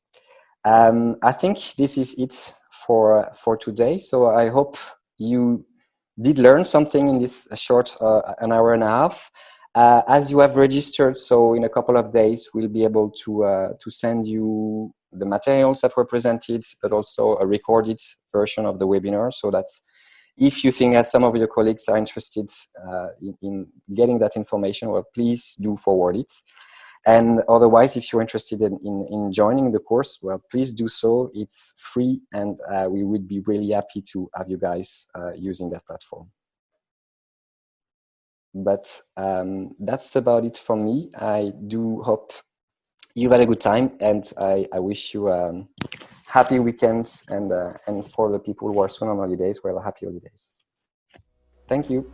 Um, I think this is it for for today. So I hope you did learn something in this short uh, an hour and a half. Uh, as you have registered, so in a couple of days, we'll be able to uh, to send you the materials that were presented, but also a recorded version of the webinar, so that if you think that some of your colleagues are interested uh, in, in getting that information, well, please do forward it. And otherwise, if you're interested in, in, in, joining the course, well, please do so. It's free and uh, we would be really happy to have you guys uh, using that platform. But um, that's about it from me. I do hope you've had a good time and I, I wish you um, happy weekends and, uh, and for the people who are soon on holidays, well, happy holidays. Thank you.